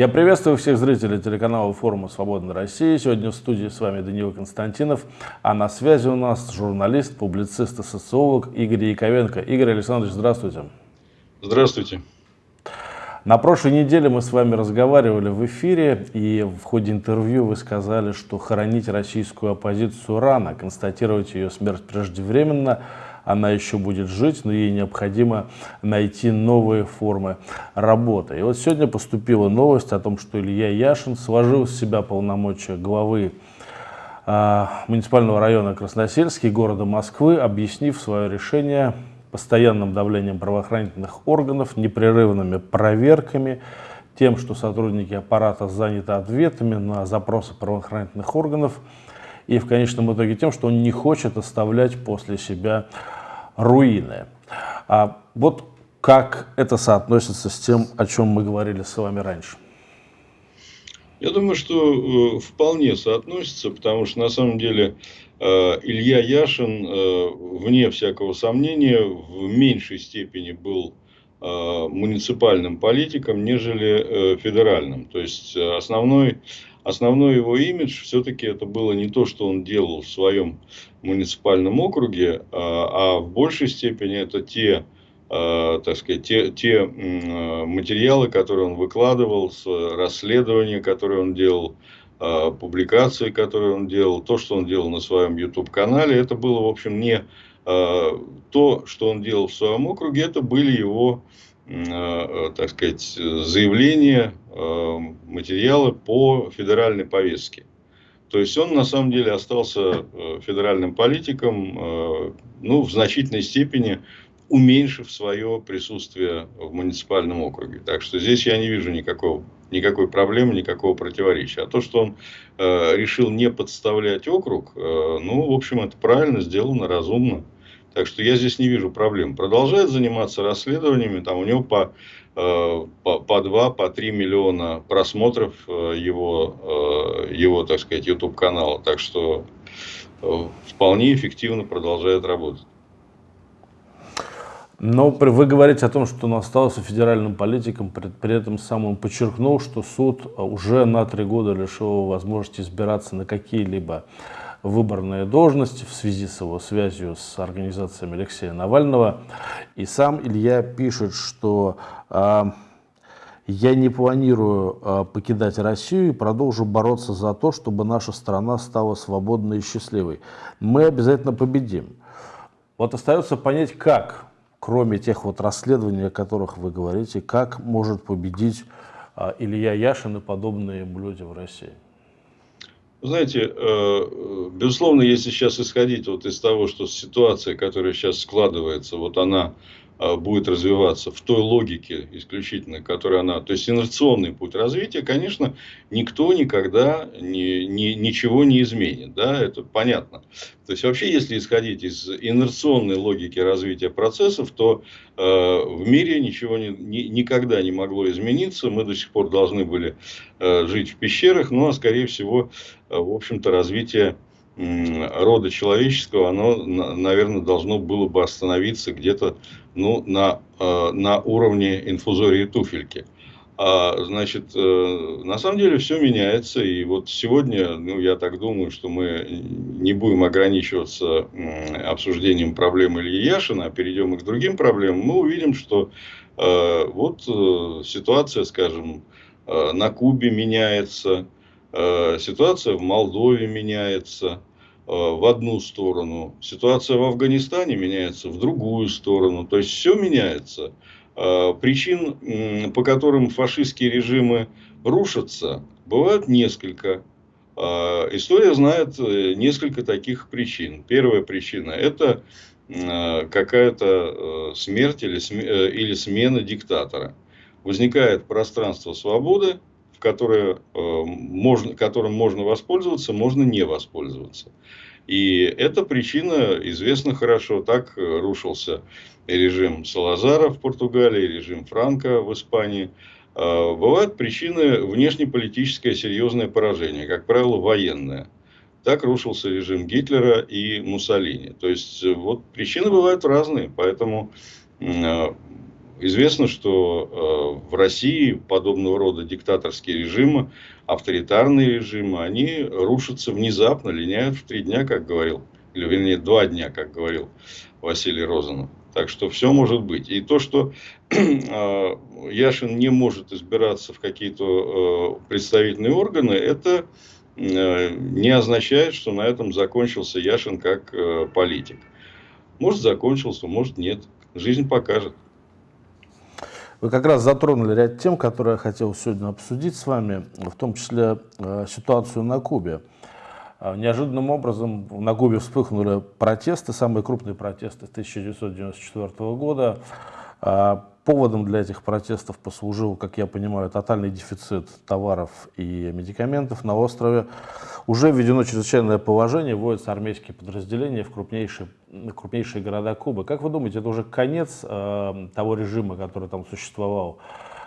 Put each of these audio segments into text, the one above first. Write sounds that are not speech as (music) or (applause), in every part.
Я приветствую всех зрителей телеканала форума «Свободная Россия». Сегодня в студии с вами Даниил Константинов, а на связи у нас журналист, публицист и социолог Игорь Яковенко. Игорь Александрович, здравствуйте. Здравствуйте. На прошлой неделе мы с вами разговаривали в эфире, и в ходе интервью вы сказали, что хоронить российскую оппозицию рано, констатировать ее смерть преждевременно – она еще будет жить, но ей необходимо найти новые формы работы. И вот сегодня поступила новость о том, что Илья Яшин сложил с себя полномочия главы э, муниципального района Красносельский города Москвы, объяснив свое решение постоянным давлением правоохранительных органов, непрерывными проверками, тем, что сотрудники аппарата заняты ответами на запросы правоохранительных органов, и в конечном итоге тем, что он не хочет оставлять после себя руины. А вот как это соотносится с тем, о чем мы говорили с вами раньше? Я думаю, что э, вполне соотносится, потому что на самом деле э, Илья Яшин, э, вне всякого сомнения, в меньшей степени был муниципальным политиком, нежели федеральным. То есть основной основной его имидж все-таки это было не то, что он делал в своем муниципальном округе, а, а в большей степени это те, а, так сказать, те, те материалы, которые он выкладывал, расследования, которые он делал, публикации, которые он делал, то, что он делал на своем YouTube-канале, это было, в общем, не то, что он делал в своем округе, это были его Э, так сказать, заявления, э, материалы по федеральной повестке. То есть он на самом деле остался э, федеральным политиком, ну, в значительной степени уменьшив свое присутствие в муниципальном округе. Так что здесь я не вижу никакого, никакой проблемы, никакого противоречия. А то, что он э, решил не подставлять округ, э, ну, в общем, это правильно сделано, разумно. Так что я здесь не вижу проблем. Продолжает заниматься расследованиями. Там у него по, э, по, по 2, по 3 миллиона просмотров э, его, э, его, так сказать, YouTube канала. Так что вполне эффективно продолжает работать. Но вы говорите о том, что он остался федеральным политиком, при этом сам он подчеркнул, что суд уже на три года лишил возможности избираться на какие-либо выборные должности в связи с его связью с организациями Алексея Навального. И сам Илья пишет, что э, я не планирую э, покидать Россию и продолжу бороться за то, чтобы наша страна стала свободной и счастливой. Мы обязательно победим. Вот остается понять, как, кроме тех вот расследований, о которых вы говорите, как может победить э, Илья Яшин и подобные люди в России. Знаете, э, безусловно, если сейчас исходить вот из того, что ситуация, которая сейчас складывается, вот она будет развиваться в той логике исключительно, которая она... То есть, инерционный путь развития, конечно, никто никогда ни, ни, ничего не изменит. Да, это понятно. То есть, вообще, если исходить из инерционной логики развития процессов, то э, в мире ничего не, ни, никогда не могло измениться. Мы до сих пор должны были э, жить в пещерах, ну, а скорее всего, э, в общем-то, развитие рода человеческого, оно, наверное, должно было бы остановиться где-то ну, на, э, на уровне инфузории туфельки. А, значит, э, на самом деле все меняется. И вот сегодня, ну, я так думаю, что мы не будем ограничиваться обсуждением проблем Ильи Яшина, а перейдем к другим проблемам. Мы увидим, что э, вот ситуация, скажем, на Кубе меняется, ситуация в Молдове меняется, в одну сторону, ситуация в Афганистане меняется в другую сторону. То есть все меняется. Э, причин, по которым фашистские режимы рушатся, бывают несколько. Э, история знает несколько таких причин. Первая причина – это какая-то смерть или, или смена диктатора. Возникает пространство свободы, в которое, можно, которым можно воспользоваться, можно не воспользоваться. И эта причина известна хорошо. Так рушился режим Салазара в Португалии, режим Франка в Испании. А, бывают причины внешнеполитическое серьезное поражение, как правило, военное. Так рушился режим Гитлера и Муссолини. То есть, вот причины бывают разные. Поэтому а, известно, что в России подобного рода диктаторские режимы, авторитарные режимы, они рушатся внезапно, линяют в три дня, как говорил, или вернее два дня, как говорил Василий Розанов. Так что все может быть. И то, что э, (clears throat) Яшин не может избираться в какие-то э, представительные органы, это э, не означает, что на этом закончился Яшин как политик. Может закончился, может нет. Жизнь покажет. Вы как раз затронули ряд тем, которые я хотел сегодня обсудить с вами, в том числе ситуацию на Кубе. А, неожиданным образом на Кубе вспыхнули протесты, самые крупные протесты 1994 года. Поводом для этих протестов послужил, как я понимаю, тотальный дефицит товаров и медикаментов на острове. Уже введено чрезвычайное положение, вводятся армейские подразделения в крупнейшие, крупнейшие города Кубы. Как вы думаете, это уже конец э, того режима, который там существовал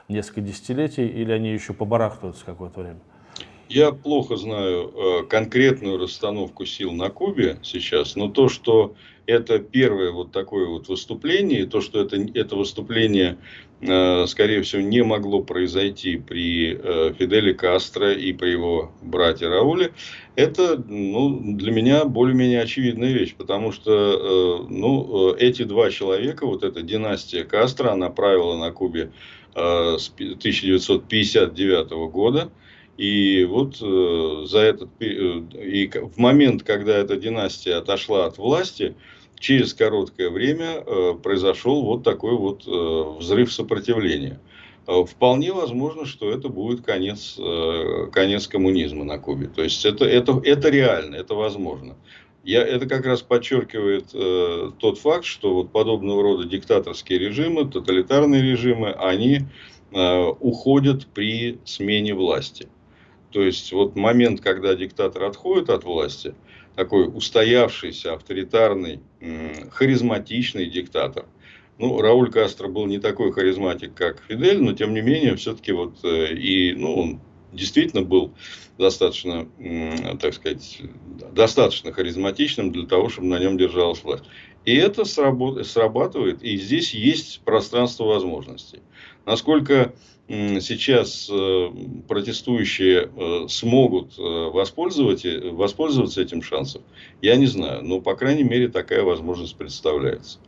несколько десятилетий, или они еще побарахтываются какое-то время? Я плохо знаю э, конкретную расстановку сил на Кубе сейчас, но то, что это первое вот такое вот выступление, то, что это, это выступление, э, скорее всего, не могло произойти при э, Фиделе Кастро и при его брате Рауле, это ну, для меня более-менее очевидная вещь, потому что ну, эти два человека, вот эта династия Кастро, она правила на Кубе с 1959 года, и вот э, за этот э, и в момент, когда эта династия отошла от власти, через короткое время э, произошел вот такой вот э, взрыв сопротивления. Э, вполне возможно, что это будет конец, э, конец коммунизма на Кубе. То есть это, это, это реально, это возможно. Я, это как раз подчеркивает э, тот факт, что вот подобного рода диктаторские режимы, тоталитарные режимы, они э, уходят при смене власти. То есть вот момент, когда диктатор отходит от власти, такой устоявшийся, авторитарный, харизматичный диктатор. Ну, Рауль Кастро был не такой харизматик, как Фидель, но тем не менее, все-таки вот э, и, ну, он действительно был достаточно, так сказать, достаточно харизматичным для того, чтобы на нем держалась власть. И это срабатывает, и здесь есть пространство возможностей. Насколько сейчас э, протестующие э, смогут э, воспользоваться, воспользоваться этим шансом, я не знаю. Но, по крайней мере, такая возможность представляется.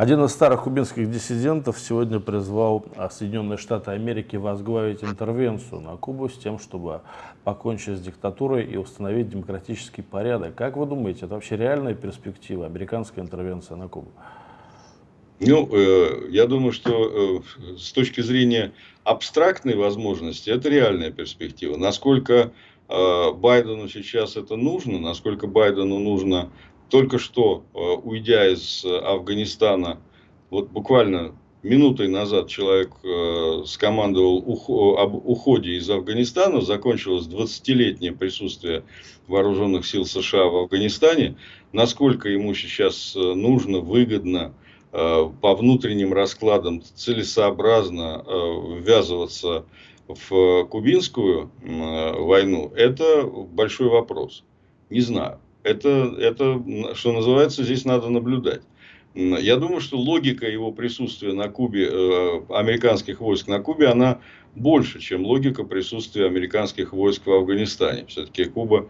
Один из старых кубинских диссидентов сегодня призвал а, Соединенные Штаты Америки возглавить интервенцию на Кубу с тем, чтобы покончить с диктатурой и установить демократический порядок. Как вы думаете, это вообще реальная перспектива, американская интервенция на Кубу? Ну, э, я думаю, что э, с точки зрения абстрактной возможности, это реальная перспектива. Насколько э, Байдену сейчас это нужно, насколько Байдену нужно только что, э, уйдя из Афганистана, вот буквально минутой назад человек э, скомандовал об уходе из Афганистана, закончилось 20-летнее присутствие вооруженных сил США в Афганистане, насколько ему сейчас э, нужно, выгодно, Э, по внутренним раскладам целесообразно э, ввязываться в кубинскую э, войну, это большой вопрос. Не знаю. Это, это, что называется, здесь надо наблюдать. Я думаю, что логика его присутствия на Кубе, американских войск на Кубе, она больше, чем логика присутствия американских войск в Афганистане. Все-таки Куба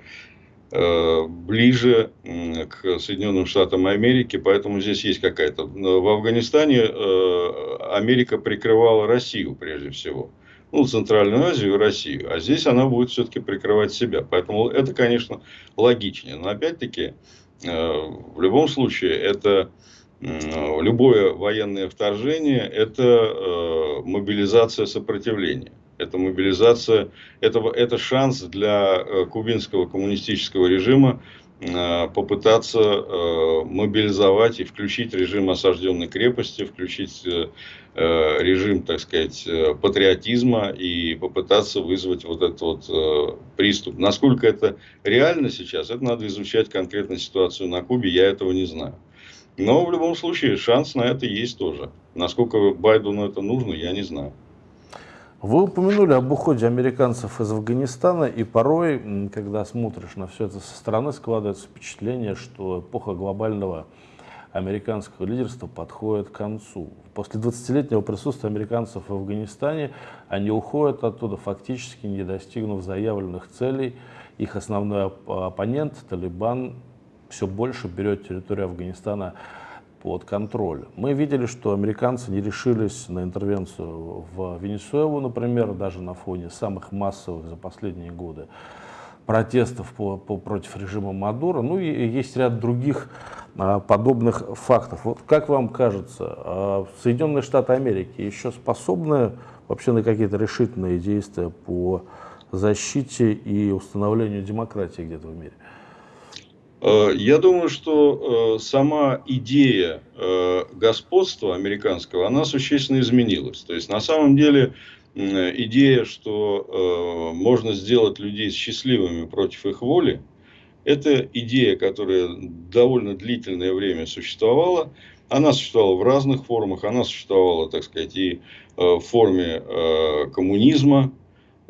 Э, ближе к Соединенным Штатам Америки, поэтому здесь есть какая-то... В Афганистане э, Америка прикрывала Россию прежде всего. Ну, Центральную Азию и Россию. А здесь она будет все-таки прикрывать себя. Поэтому это, конечно, логичнее. Но опять-таки, э, в любом случае, это любое военное вторжение – это мобилизация сопротивления это мобилизация, это, это шанс для э, кубинского коммунистического режима э, попытаться э, мобилизовать и включить режим осажденной крепости, включить режим, так сказать, патриотизма и попытаться вызвать вот этот вот приступ. Насколько это реально сейчас, это надо изучать конкретно ситуацию на Кубе, я этого не знаю. Но в любом случае шанс на это есть тоже. Насколько Байдену это нужно, я не знаю. Вы упомянули об уходе американцев из Афганистана, и порой, когда смотришь на все это со стороны, складывается впечатление, что эпоха глобального американского лидерства подходит к концу. После 20-летнего присутствия американцев в Афганистане они уходят оттуда, фактически не достигнув заявленных целей. Их основной оппонент, Талибан, все больше берет территорию Афганистана под контроль. Мы видели, что американцы не решились на интервенцию в Венесуэлу, например, даже на фоне самых массовых за последние годы протестов по, по, против режима Мадура. Ну и есть ряд других а, подобных фактов. Вот как вам кажется, а, Соединенные Штаты Америки еще способны вообще на какие-то решительные действия по защите и установлению демократии где-то в мире? Э, я думаю, что э, сама идея э, господства американского, она существенно изменилась. То есть, на самом деле, идея, что можно сделать людей счастливыми против их воли, это идея, которая довольно длительное время существовала. Она существовала в разных формах. Она существовала, так сказать, и в форме коммунизма,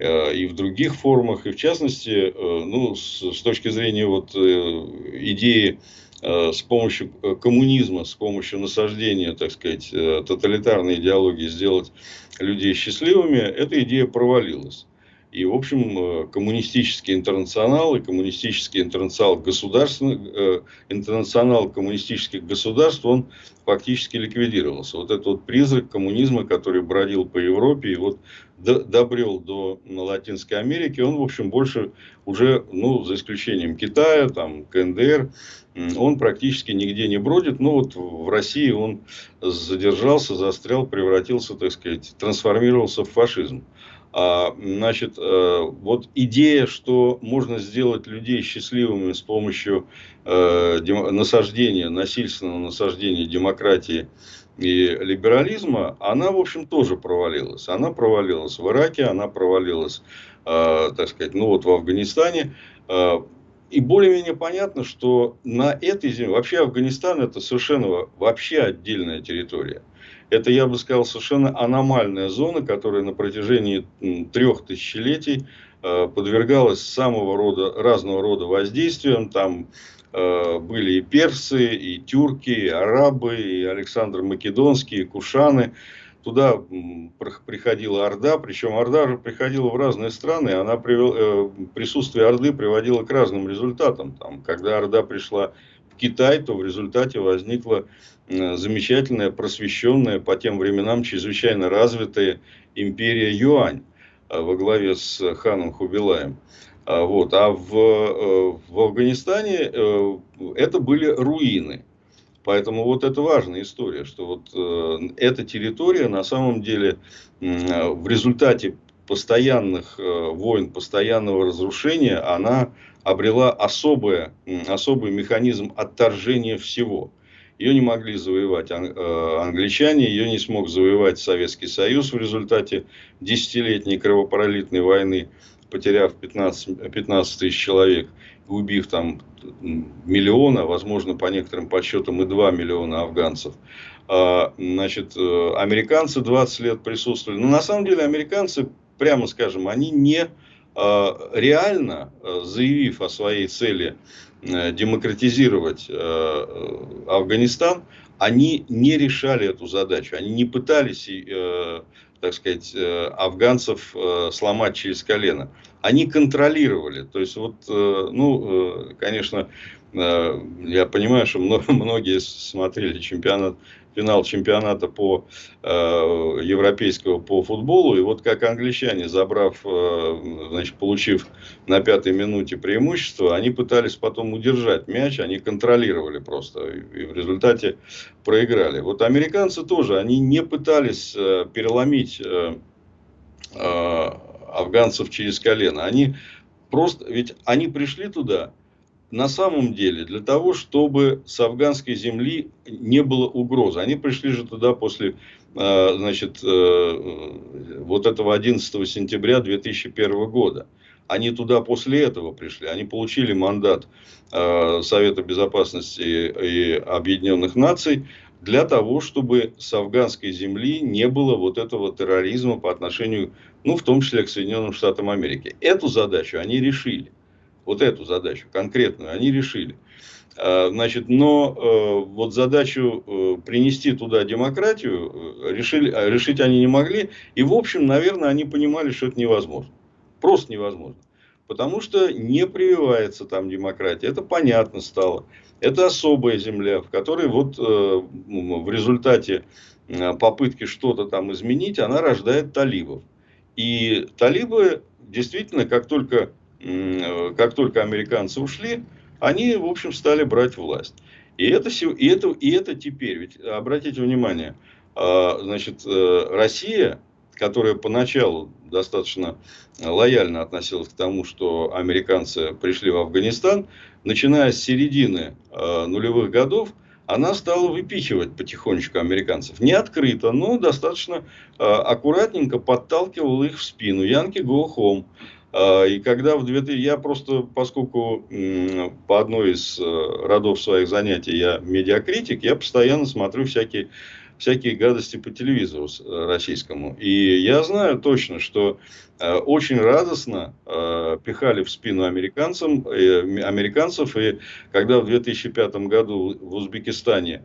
Э, и в других формах, и в частности, э, ну, с, с точки зрения вот э, идеи с помощью коммунизма, с помощью насаждения, так сказать, тоталитарной идеологии сделать людей счастливыми, эта идея провалилась. И, в общем, коммунистический интернационал и коммунистический интернационал, интернационал коммунистических государств, он фактически ликвидировался. Вот этот вот призрак коммунизма, который бродил по Европе и вот добрел до Латинской Америки, он, в общем, больше уже, ну, за исключением Китая, там, КНДР, он практически нигде не бродит. Но вот в России он задержался, застрял, превратился, так сказать, трансформировался в фашизм. А, значит, э, вот идея, что можно сделать людей счастливыми с помощью э, насаждения, насильственного насаждения демократии и либерализма, она, в общем, тоже провалилась. Она провалилась в Ираке, она провалилась, э, так сказать, ну вот в Афганистане. И более-менее понятно, что на этой земле, вообще Афганистан это совершенно вообще отдельная территория. Это, я бы сказал, совершенно аномальная зона, которая на протяжении трех тысячелетий э, подвергалась самого рода, разного рода воздействиям. Там Э, были и персы, и тюрки, и арабы, и Александр Македонский, и Кушаны. Туда приходила Орда, причем Орда приходила в разные страны, она привел, э, присутствие Орды приводило к разным результатам. Там, когда Орда пришла в Китай, то в результате возникла замечательная, просвещенная, по тем временам чрезвычайно развитая империя Юань э, во главе с ханом Хубилаем. А, вот. А в, э, в Афганистане э, это были руины. Поэтому вот это важная история, что вот э, эта территория на самом деле в результате постоянных войн, постоянного разрушения, она обрела особое, особый механизм отторжения всего. Ее не могли завоевать англичане, ее не смог завоевать Советский Союз в результате десятилетней кровопролитной войны потеряв 15, 15 тысяч человек, убив там миллиона, возможно, по некоторым подсчетам и 2 миллиона афганцев. А, значит, э, американцы 20 лет присутствовали. Но на самом деле американцы, прямо скажем, они не а, реально, э, заявив о своей цели э, демократизировать Афганистан, они не решали эту задачу. Они не пытались так сказать, э, афганцев э, сломать через колено. Они контролировали. То есть, вот, э, ну, конечно, я понимаю, что (laughs) многие смотрели чемпионат финал чемпионата по э, европейского по футболу. И вот как англичане, забрав, э, значит, получив на пятой минуте преимущество, они пытались потом удержать мяч, они контролировали просто. И, в результате проиграли. Вот американцы тоже, они не пытались э, переломить э, э, афганцев через колено. Они просто, ведь они пришли туда на самом деле для того, чтобы с афганской земли не было угрозы. Они пришли же туда после э, значит, э, вот этого 11 сентября 2001 года. Они туда после этого пришли. Они получили мандат э, Совета Безопасности и Объединенных Наций для того, чтобы с афганской земли не было вот этого терроризма по отношению, ну, в том числе к Соединенным Штатам Америки. Эту задачу они решили вот эту задачу конкретную они решили. Значит, но вот задачу принести туда демократию решили, решить они не могли. И, в общем, наверное, они понимали, что это невозможно. Просто невозможно. Потому что не прививается там демократия. Это понятно стало. Это особая земля, в которой вот в результате попытки что-то там изменить, она рождает талибов. И талибы действительно, как только, как только американцы ушли, они, в общем, стали брать власть. И это, и это, и это теперь, ведь обратите внимание, а, значит, э, Россия, которая поначалу достаточно лояльно относилась к тому, что американцы пришли в Афганистан, начиная с середины э, нулевых годов, она стала выпихивать потихонечку американцев. Не открыто, но достаточно э, аккуратненько подталкивал их в спину. Янки go home. Э, и когда в 2000... Я просто, поскольку э, по одной из э, родов своих занятий я медиакритик, я постоянно смотрю всякие всякие гадости по телевизору э, российскому. И я знаю точно, что э, очень радостно э, пихали в спину американцам, американцев. И когда в 2005 году в Узбекистане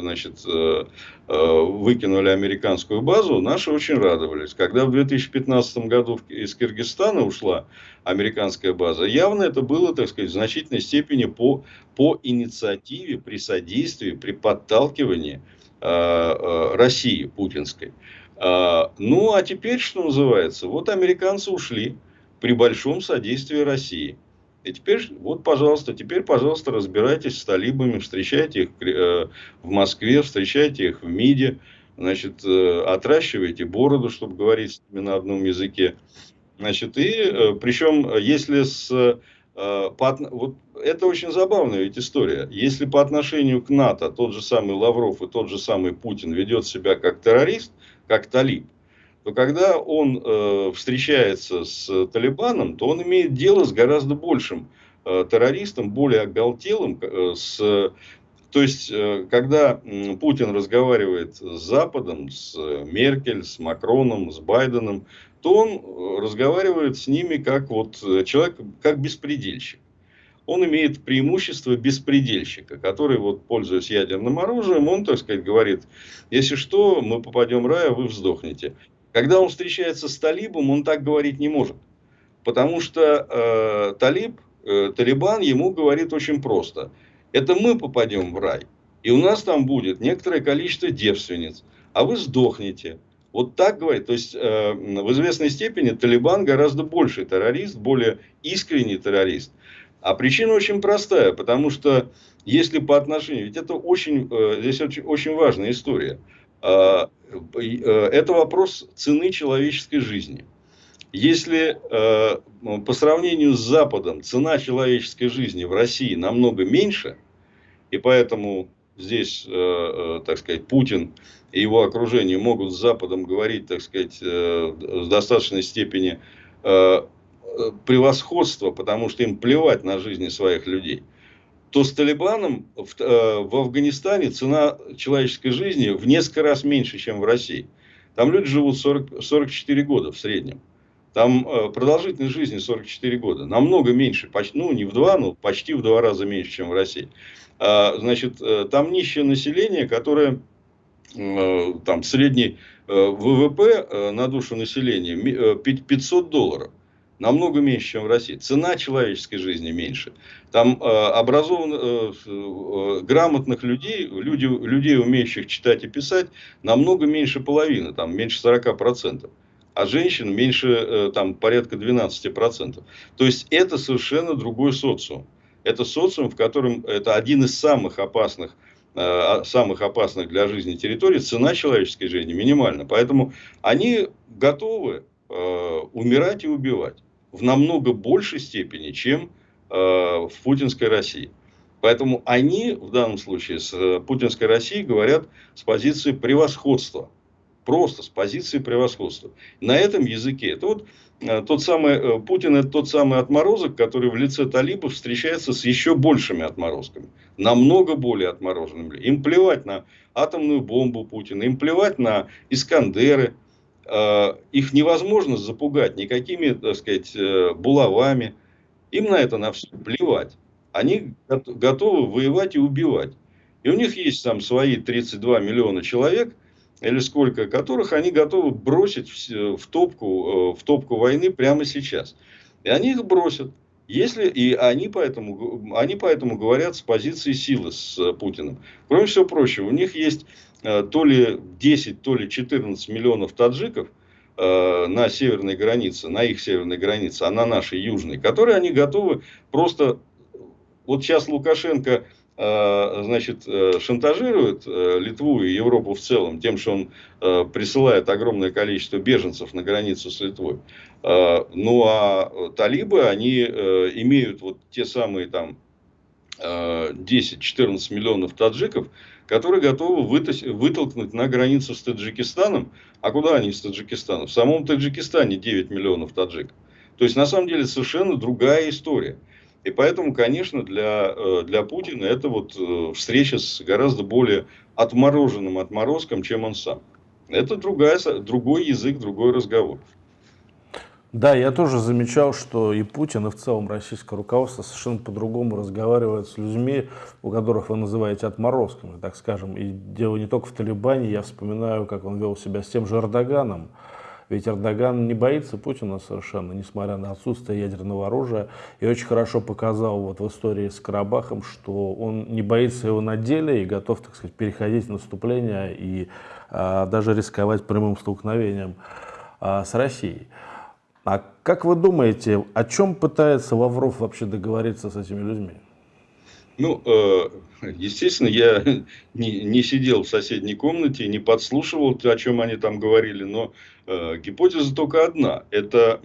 значит, выкинули американскую базу, наши очень радовались. Когда в 2015 году из Киргизстана ушла американская база, явно это было, так сказать, в значительной степени по, по инициативе, при содействии, при подталкивании России путинской. Э, ну, а теперь, что называется, вот американцы ушли при большом содействии России. И теперь, вот, пожалуйста, теперь, пожалуйста, разбирайтесь с талибами, встречайте их в Москве, встречайте их в МИДе, значит, отращивайте бороду, чтобы говорить с ними на одном языке. Значит, и причем, если с Э, по, вот это очень забавная ведь история. Если по отношению к НАТО тот же самый Лавров и тот же самый Путин ведет себя как террорист, как талиб, то когда он э, встречается с Талибаном, то он имеет дело с гораздо большим э, террористом, более оголтелым. Э, с, то есть, э, когда Путин разговаривает с Западом, с Меркель, с Макроном, с Байденом, то он э, разговаривает с ними как вот э, человек, как беспредельщик. Он имеет преимущество беспредельщика, который, вот, пользуясь ядерным оружием, он, так сказать, говорит, если что, мы попадем в рай, а вы вздохнете. Когда он встречается с талибом, он так говорить не может. Потому что э, талиб, э, талибан ему говорит очень просто. Это мы попадем в рай. И у нас там будет некоторое количество девственниц. А вы сдохнете. Вот так говорит. То есть, э, в известной степени Талибан гораздо больше террорист, более искренний террорист. А причина очень простая, потому что если по отношению, ведь это очень, э, здесь очень, очень важная история. Э, э, это вопрос цены человеческой жизни. Если э, по сравнению с Западом цена человеческой жизни в России намного меньше, и поэтому здесь, э, э, так сказать, Путин и его окружение могут с Западом говорить, так сказать, э, в достаточной степени превосходства, потому что им плевать на жизни своих людей, то с Талибаном в, в Афганистане цена человеческой жизни в несколько раз меньше, чем в России. Там люди живут 40, 44 года в среднем. Там продолжительность жизни 44 года. Намного меньше, почти, ну не в два, но почти в два раза меньше, чем в России. А, значит, э, там нищее население, которое э, там средний э, ВВП на душу населения 500 долларов. Намного меньше, чем в России. Цена человеческой жизни меньше. Там образованных, грамотных людей, люди, людей, умеющих читать и писать, намного меньше половины, там меньше 40%. А женщин меньше, там, порядка 12%. То есть, это совершенно другой социум это социум, в котором это один из самых опасных э, самых опасных для жизни территорий, цена человеческой жизни минимальна. Поэтому они готовы э, умирать и убивать в намного большей степени, чем э, в путинской России. Поэтому они в данном случае с путинской Россией говорят с позиции превосходства. Просто с позиции превосходства. На этом языке. Это вот Э, тот самый э, Путин это тот самый отморозок, который в лице талибов встречается с еще большими отморозками. Намного более отмороженными. Им плевать на атомную бомбу Путина, им плевать на Искандеры. Э, их невозможно запугать никакими, так сказать, булавами. Им на это на все плевать. они готовы воевать и убивать. И у них есть там свои 32 миллиона человек, или сколько которых они готовы бросить в, в, топку, э, в топку войны прямо сейчас. И они их бросят. Если, и они поэтому, они поэтому говорят с позиции силы с э, Путиным. Кроме всего прочего, у них есть э, то ли 10, то ли 14 миллионов таджиков э, на северной границе, на их северной границе, а на нашей южной, которые они готовы просто... Вот сейчас Лукашенко Э, значит, э, шантажирует э, Литву и Европу в целом тем, что он присылает огромное количество беженцев на границу с Литвой. Ну, а талибы, они имеют вот те самые там 10-14 миллионов таджиков, которые готовы вытолкнуть на границу с Таджикистаном. А куда они с Таджикистаном? В самом Таджикистане 9 миллионов таджиков. То есть, на самом деле, совершенно другая история. И поэтому, конечно, для, э, для Путина это вот э, встреча с гораздо более отмороженным отморозком, чем он сам. Это другая, другой язык, другой разговор. Да, я тоже замечал, что и Путин, и в целом российское руководство совершенно по-другому разговаривает с людьми, у которых вы называете отморозками, так скажем. И дело не только в Талибане, я вспоминаю, как он вел себя с тем же Эрдоганом, ведь Эрдоган не боится Путина совершенно, несмотря на отсутствие ядерного оружия. И очень хорошо показал вот в истории с Карабахом, что он не боится его на деле и готов, так сказать, переходить в наступление и а, даже рисковать прямым столкновением а, с Россией. А как вы думаете, о чем пытается Лавров вообще договориться с этими людьми? Ну, э, естественно, я (laughs) не, сидел в соседней комнате, не подслушивал, о чем они там говорили, но э, гипотеза только одна. Это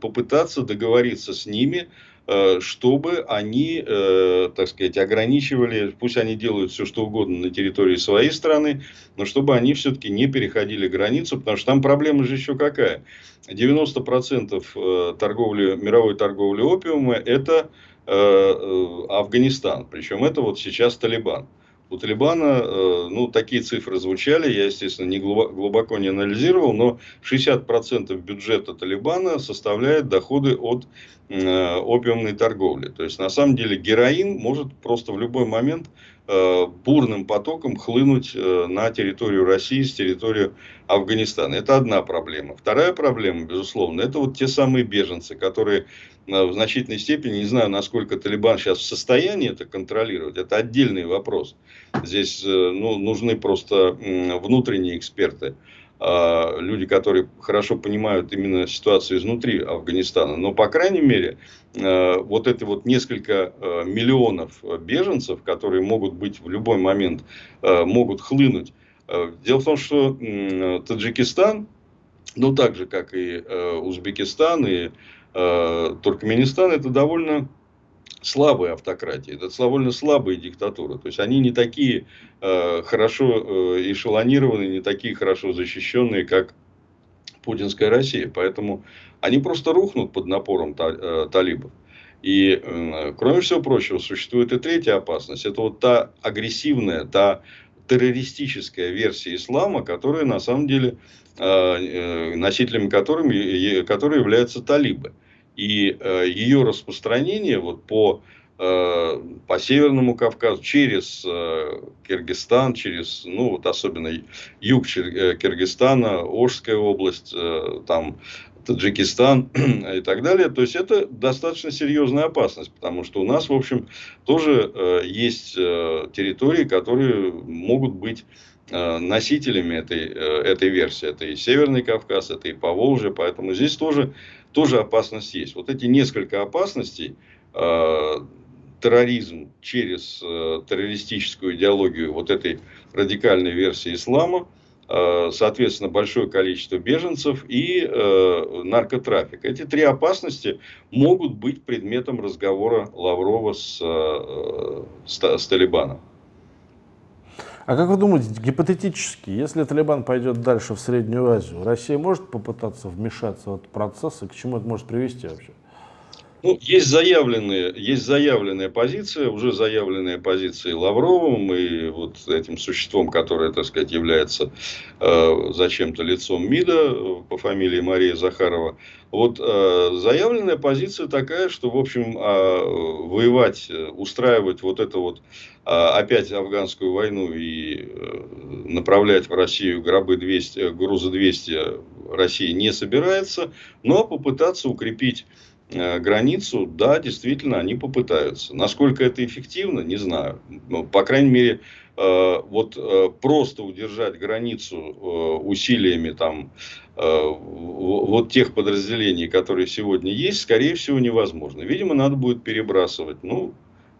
попытаться договориться с ними, э, чтобы они, так сказать, ограничивали, пусть они делают все, что угодно на территории своей страны, но чтобы они все-таки не переходили границу, потому что там проблема же еще какая. 90% э, торговли, мировой торговли опиума – это Афганистан. Причем это вот сейчас Талибан. У Талибана, э, ну, такие цифры звучали, я, естественно, не глубоко не анализировал, но 60% бюджета Талибана составляет доходы от опиумной торговли. То есть, на самом деле, героин может просто в любой момент бурным потоком хлынуть на территорию России с территории Афганистана. Это одна проблема. Вторая проблема, безусловно, это вот те самые беженцы, которые в значительной степени, не знаю, насколько Талибан сейчас в состоянии это контролировать, это отдельный вопрос. Здесь э, ну, нужны просто внутренние эксперты, люди, которые хорошо понимают именно ситуацию изнутри Афганистана. Но, по крайней мере, э, вот это вот несколько э, миллионов беженцев, которые могут быть в любой момент, могут хлынуть. Дело в том, что Таджикистан, ну так же, как и Узбекистан, и Туркменистан это довольно слабые автократии, это довольно слабые диктатуры. То есть они не такие э, хорошо э, эшелонированные, не такие хорошо защищенные, как путинская Россия. Поэтому они просто рухнут под напором та, э, талибов. И, э, кроме всего прочего, существует и третья опасность. Это вот та агрессивная, та террористическая версия ислама, которая на самом деле э, э носителями которыми, которые являются талибы. И э, ее распространение вот по, э, по Северному Кавказу, через э, Киргизстан, через, ну, вот особенно юг э, Киргизстана, Ожская область, э, там, Таджикистан (clears throat) и так далее. То есть, это достаточно серьезная опасность, потому что у нас, в общем, тоже э, есть э, территории, которые могут быть э, носителями этой, э, этой версии. Это и Северный Кавказ, это и Поволжье, поэтому здесь тоже тоже опасность есть. Вот эти несколько опасностей, э, терроризм через э, террористическую идеологию вот этой радикальной версии ислама, э, соответственно, большое количество беженцев и э, наркотрафик. Эти три опасности могут быть предметом разговора Лаврова с, э, с, с Талибаном. А как вы думаете, гипотетически, если Талибан пойдет дальше в Среднюю Азию, Россия может попытаться вмешаться в этот процесс, и к чему это может привести вообще? Ну, есть заявленные, есть заявленная позиция, уже заявленная позиция Лавровым и вот этим существом, которое, так сказать, является э, зачем-то лицом МИДа э, по фамилии Мария Захарова. Вот э, заявленная позиция такая, что, в общем, э, воевать, устраивать вот это вот э, опять афганскую войну и э, направлять в Россию гробы 200, грузы 200 России не собирается, но попытаться укрепить Э, границу, да, действительно, они попытаются. Насколько это эффективно, не знаю. Ну, по крайней мере, э, вот э, просто удержать границу усилиями там вот тех подразделений, которые сегодня есть, скорее всего, невозможно. Видимо, надо будет перебрасывать. Ну,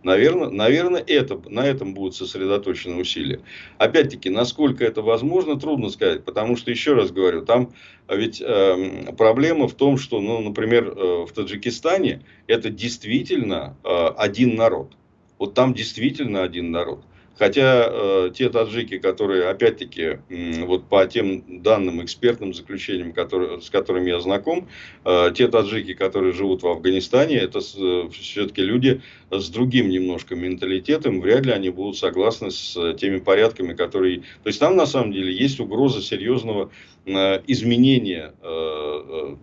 Наверное, наверное это, на этом будут сосредоточены усилия. Опять-таки, насколько это возможно, трудно сказать. Потому что, еще раз говорю, там ведь э, проблема в том, что, ну, например, э, в Таджикистане это действительно э, один народ. Вот там действительно один народ. Хотя э, те таджики, которые, опять-таки, э, вот по тем данным, экспертным заключениям, которые, с которыми я знаком, э, те таджики, которые живут в Афганистане, это э, все-таки люди с другим немножко менталитетом, вряд ли они будут согласны с теми порядками, которые... То есть там, на самом деле, есть угроза серьезного э, изменения, э, э,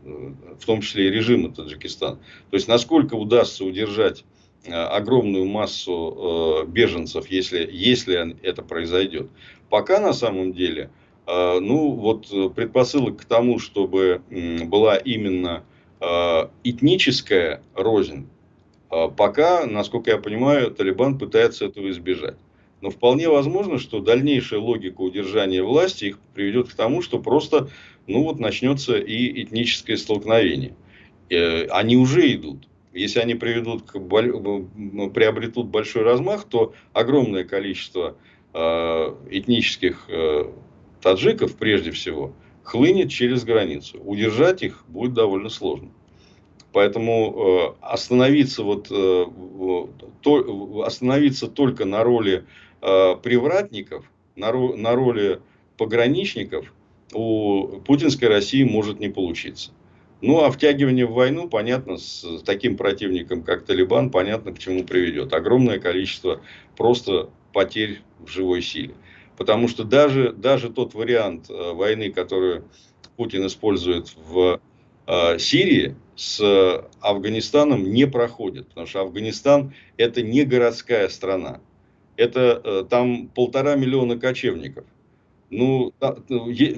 в том числе и режима Таджикистана. То есть, насколько удастся удержать Э, огромную массу э, беженцев, если, если это произойдет. Пока на самом деле, э, ну вот предпосылок к тому, чтобы была именно этническая рознь, пока, насколько я понимаю, Талибан пытается этого избежать. Но вполне возможно, что дальнейшая логика удержания власти их приведет к тому, что просто ну вот, начнется и этническое столкновение. Они уже идут. Если они приведут к, приобретут большой размах, то огромное количество э, этнических э, таджиков, прежде всего, хлынет через границу. Удержать их будет довольно сложно. Поэтому э, остановиться, вот, то, остановиться только на роли привратников, на, на роли пограничников у путинской России может не получиться. Ну, а втягивание в войну, понятно, с таким противником, как Талибан, понятно, к чему приведет. Огромное количество просто потерь в живой силе. Потому что даже, даже тот вариант э, войны, который Путин использует в э, Сирии, с Афганистаном не проходит. Потому что Афганистан это не городская страна. Это э, там полтора миллиона кочевников. Ну,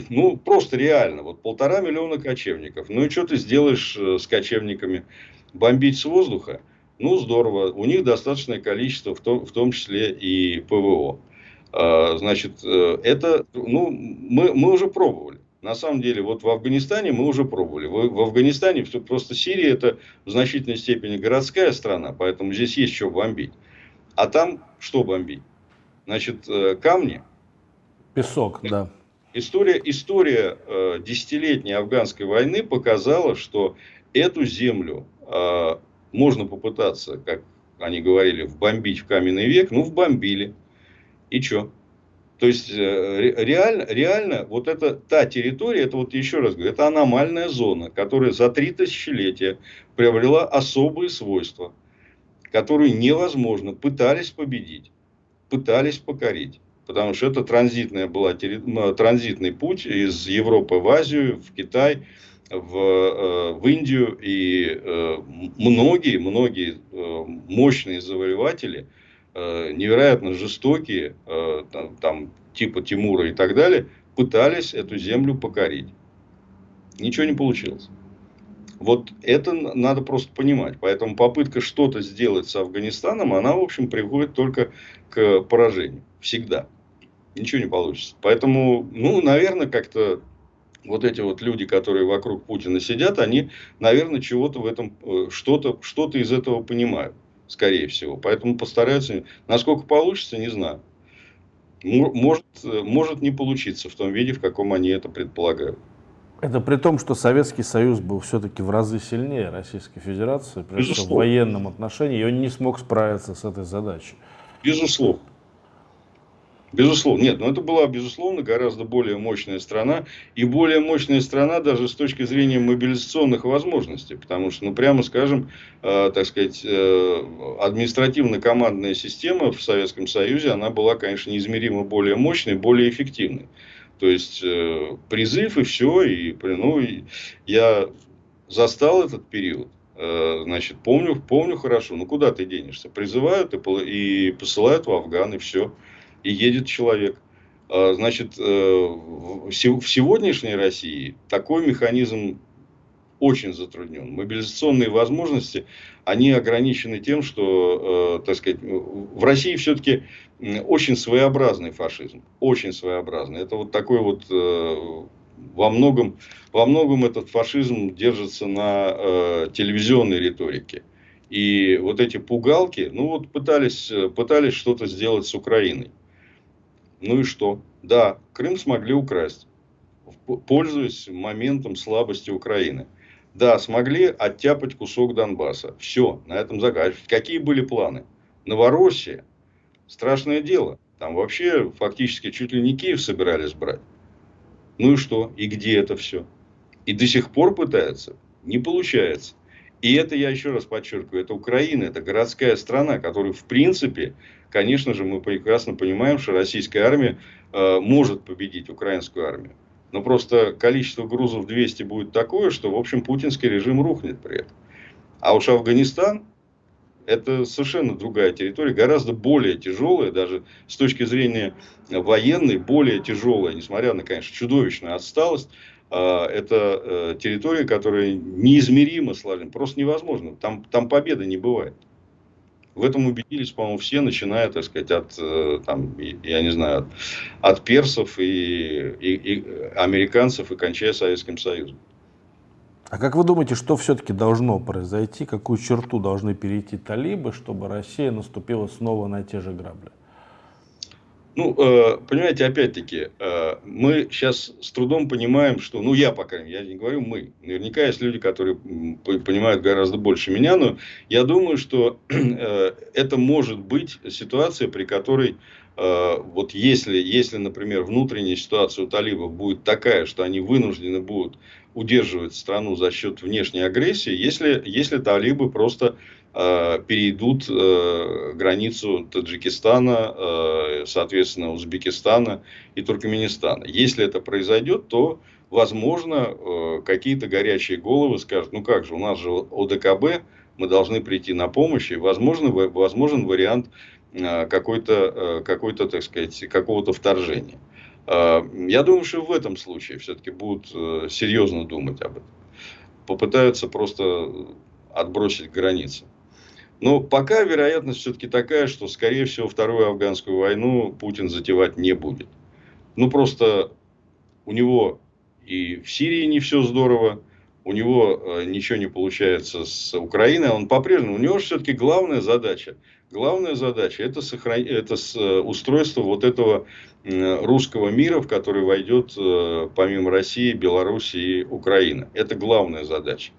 ну, просто реально, вот полтора миллиона кочевников. Ну и что ты сделаешь э, с кочевниками? Бомбить с воздуха? Ну, здорово. У них достаточное количество, в том, в том числе и ПВО. А, значит, э, это, ну, мы, мы уже пробовали. На самом деле, вот в Афганистане мы уже пробовали. В, в Афганистане просто Сирия это в значительной степени городская страна, поэтому здесь есть что бомбить. А там что бомбить? Значит, э, камни – Песок, да. История, история э, десятилетней афганской войны показала, что эту землю э, можно попытаться, как они говорили, вбомбить в каменный век. Ну, вбомбили. И что? То есть, э, реально, реально, вот это та территория, это вот еще раз говорю, это аномальная зона, которая за три тысячелетия приобрела особые свойства, которые невозможно, пытались победить, пытались покорить потому что это транзитная была, транзитный путь из Европы в Азию, в Китай, в, э, в Индию. И э, многие, многие э, мощные завоеватели, невероятно жестокие, там, там, типа Тимура и так далее, пытались эту землю покорить. Ничего не получилось. Вот это надо просто понимать. Поэтому попытка что-то сделать с Афганистаном, она, в общем, приводит только к поражению. Всегда ничего не получится. Поэтому, ну, наверное, как-то вот эти вот люди, которые вокруг Путина сидят, они, наверное, чего-то в этом, э, что-то что из этого понимают, скорее всего. Поэтому постараются, насколько получится, не знаю. Может, э, может не получиться в том виде, в каком они это предполагают. Это при том, что Советский Союз был все-таки в разы сильнее Российской Федерации, прежде всего в военном отношении, и он не смог справиться с этой задачей. Безусловно. Безусловно, нет, но это была, безусловно, гораздо более мощная страна. И более мощная страна даже с точки зрения мобилизационных возможностей. Потому что, ну, прямо скажем, э, так сказать, э, административно-командная система в Советском Союзе, она была, конечно, неизмеримо более мощной, более эффективной. То есть, э, призыв и все. И, ну, и я застал этот период. Э, значит, помню, помню хорошо. Ну, куда ты денешься? Призывают и, и посылают в Афган, и все и едет человек. А, значит, э, в сегодняшней России такой механизм очень затруднен. Мобилизационные возможности, они ограничены тем, что, э, так сказать, в России все-таки очень своеобразный фашизм. Очень своеобразный. Это вот такой вот э, во многом, во многом этот фашизм держится на телевизионной риторике. И вот эти пугалки, ну вот пытались, пытались что-то сделать с Украиной. Ну и что? Да, Крым смогли украсть, пользуясь моментом слабости Украины. Да, смогли оттяпать кусок Донбасса. Все, на этом загадка. Какие были планы? Новороссия. Страшное дело. Там вообще фактически чуть ли не Киев собирались брать. Ну и что? И где это все? И до сих пор пытаются? Не получается. И это, я еще раз подчеркиваю, это Украина, это городская страна, которая в принципе конечно же, мы прекрасно понимаем, что российская армия э, может победить украинскую армию. Но просто количество грузов 200 будет такое, что, в общем, путинский режим рухнет при этом. А уж Афганистан, это совершенно другая территория, гораздо более тяжелая, даже с точки зрения военной, более тяжелая, несмотря на, конечно, чудовищную отсталость. Э, это э, территория, которая неизмеримо сложна, просто невозможно. Там, там победы не бывает. В этом убедились, по-моему, все, начиная, так сказать, от, э, там, я не знаю, от, от персов и, и, и американцев и кончая Советским Союзом. А как вы думаете, что все-таки должно произойти, какую черту должны перейти талибы, чтобы Россия наступила снова на те же грабли? Ну, э, понимаете, опять-таки, э, мы сейчас с трудом понимаем, что, ну, я, пока я не говорю мы, наверняка есть люди, которые понимают гораздо больше меня, но я думаю, что (clears throat) э, это может быть ситуация, при которой, вот если, если, например, внутренняя ситуация у талибов будет такая, что они вынуждены будут удерживать страну за счет внешней агрессии, если, если талибы просто перейдут э, границу Таджикистана, э, соответственно, Узбекистана и Туркменистана. Если это произойдет, то, возможно, какие-то горячие головы скажут, ну как же, у нас же ОДКБ, мы должны прийти на помощь, и возможно, возможен вариант какой-то, какой-то, так сказать, какого-то вторжения. Я думаю, что в этом случае все-таки будут серьезно думать об этом. Попытаются просто отбросить границы. Но пока вероятность все-таки такая, что, скорее всего, вторую афганскую войну Путин затевать не будет. Ну, просто у него и в Сирии не все здорово, у него э, ничего не получается с Украиной, он по-прежнему, у него все-таки главная задача, главная задача это, сохранить, это э, устройство вот этого русского мира, в который войдет э, помимо России, Беларуси и Украины. Это главная задача.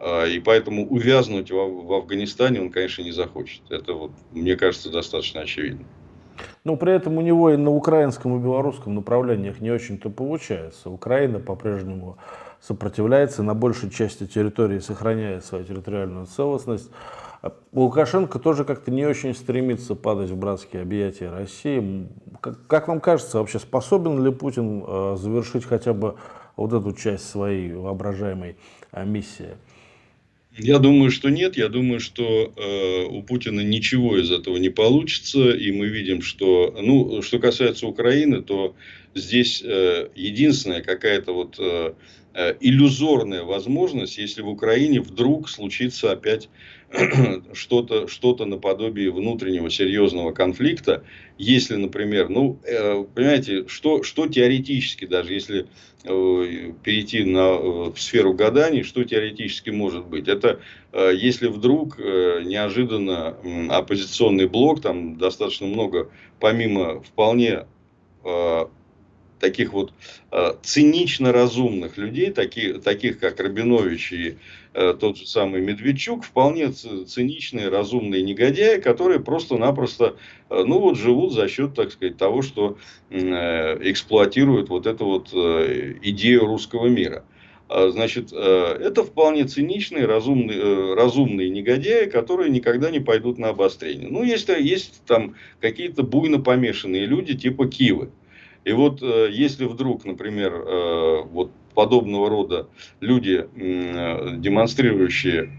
А, и поэтому увязнуть в, Афганистане он, конечно, не захочет. Это, вот, мне кажется, достаточно очевидно. Но при этом у него и на украинском и белорусском направлениях не очень-то получается. Украина по-прежнему сопротивляется, на большей части территории сохраняет свою территориальную целостность. А Лукашенко тоже как-то не очень стремится падать в братские объятия России. Как, вам кажется, вообще способен ли Путин э, завершить хотя бы вот эту часть своей воображаемой миссии? Я думаю, что нет. Я думаю, что э, у Путина ничего из этого не получится. И мы видим, что, ну, что касается Украины, то здесь э, единственная какая-то вот э, э иллюзорная возможность, если в Украине вдруг случится опять (clears throat) что-то что наподобие внутреннего серьезного конфликта, если, например, ну, э, понимаете, что, что теоретически, даже если э, перейти на, э, в сферу гаданий, что теоретически может быть? Это если вдруг неожиданно оппозиционный блок, там достаточно много, помимо вполне таких вот э, цинично разумных людей, таких, таких как Рабинович и э, тот же самый Медведчук, вполне циничные, разумные негодяи, которые просто-напросто, э, ну вот, живут за счет, так сказать, того, что э, эксплуатируют вот эту вот э, идею русского мира. А, значит, э, это вполне циничные, разумные, э, разумные негодяи, которые никогда не пойдут на обострение. Ну, есть, есть там какие-то буйно помешанные люди типа Кивы. И вот э, если вдруг, например, вот подобного рода люди, демонстрирующие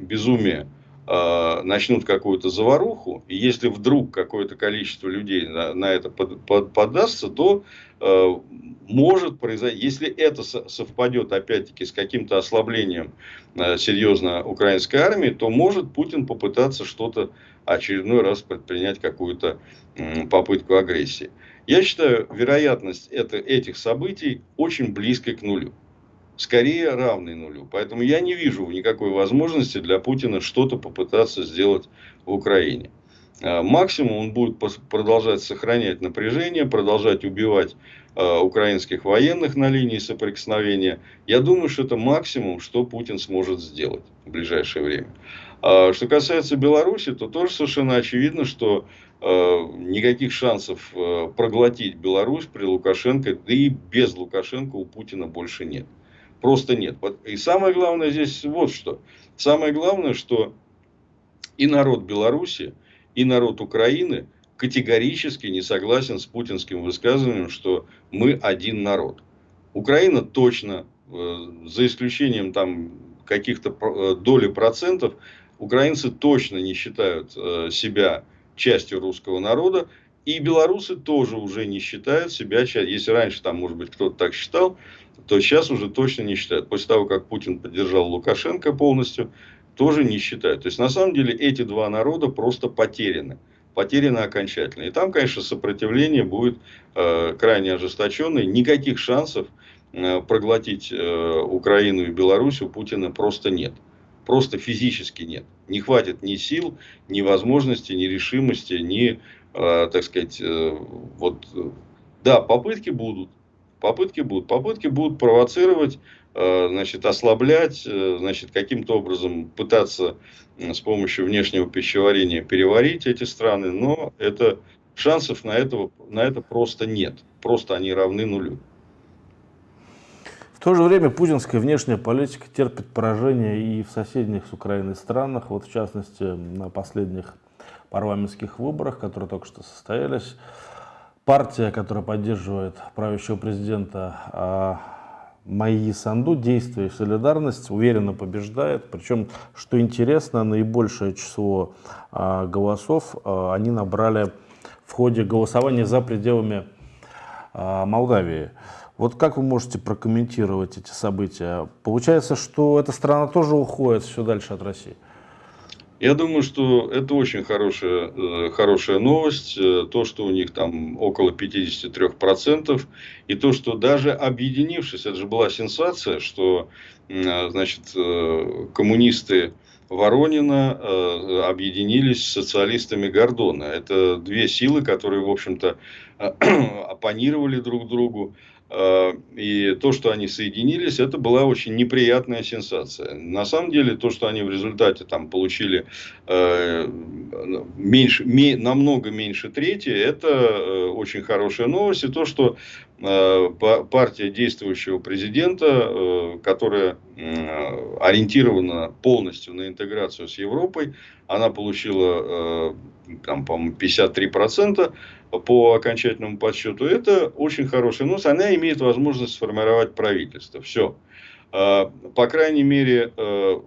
безумие, начнут какую-то заваруху, и если вдруг какое-то количество людей на, на это под, под, подастся, то э, может произойти, если это совпадет опять-таки с каким-то ослаблением э, серьезно украинской армии, то может Путин попытаться что-то очередной раз предпринять какую-то э, попытку агрессии. Я считаю, вероятность это, этих событий очень близкой к нулю скорее равный нулю. Поэтому я не вижу никакой возможности для Путина что-то попытаться сделать в Украине. А, максимум он будет продолжать сохранять напряжение, продолжать убивать а, украинских военных на линии соприкосновения. Я думаю, что это максимум, что Путин сможет сделать в ближайшее время. А, что касается Беларуси, то тоже совершенно очевидно, что никаких шансов проглотить Беларусь при Лукашенко, да и без Лукашенко у Путина больше нет просто нет. И самое главное здесь вот что. Самое главное, что и народ Беларуси, и народ Украины категорически не согласен с путинским высказыванием, что мы один народ. Украина точно, э, за исключением там каких-то э, доли процентов, украинцы точно не считают э, себя частью русского народа. И белорусы тоже уже не считают себя частью. Если раньше там, может быть, кто-то так считал, то сейчас уже точно не считают. После того, как Путин поддержал Лукашенко полностью, тоже не считают. То есть, на самом деле, эти два народа просто потеряны. Потеряны окончательно. И там, конечно, сопротивление будет э, крайне ожесточенное. Никаких шансов э, проглотить э, Украину и Беларусь у Путина просто нет. Просто физически нет. Не хватит ни сил, ни возможности, ни решимости, ни, э, так сказать, э, вот... Да, попытки будут, Попытки будут. Попытки будут провоцировать, э, значит, ослаблять, э, значит, каким-то образом пытаться с помощью внешнего пищеварения переварить эти страны, но это, шансов на, это, на это просто нет. Просто они равны нулю. То же время путинская внешняя политика терпит поражение и в соседних с Украиной странах, вот в частности на последних парламентских выборах, которые только что состоялись партия, которая поддерживает правящего президента а, Майи Санду, действие и солидарность, уверенно побеждает. Причем, что интересно, наибольшее число а, голосов а, они набрали в ходе голосования за пределами Молдавии. Вот как вы можете прокомментировать эти события? Получается, что эта страна тоже уходит все дальше от России? Я думаю, что это очень хорошая, э, хорошая новость. Э, то, что у них там около 53%. И то, что даже объединившись, это же была сенсация, что э, значит, коммунисты Воронина объединились с социалистами Гордона. Это две силы, которые, в общем-то, (clears throat) оппонировали друг другу. Э, и то, что они соединились, это была очень неприятная сенсация. На самом деле, то, что они в результате там получили э, меньше, намного меньше трети, это э, очень хорошая новость. И то, что партия действующего президента, которая ориентирована полностью на интеграцию с Европой, она получила, там, по-моему, 53%, по окончательному подсчету, это очень хорошая новость. Она имеет возможность сформировать правительство. Все. А, по крайней мере, э,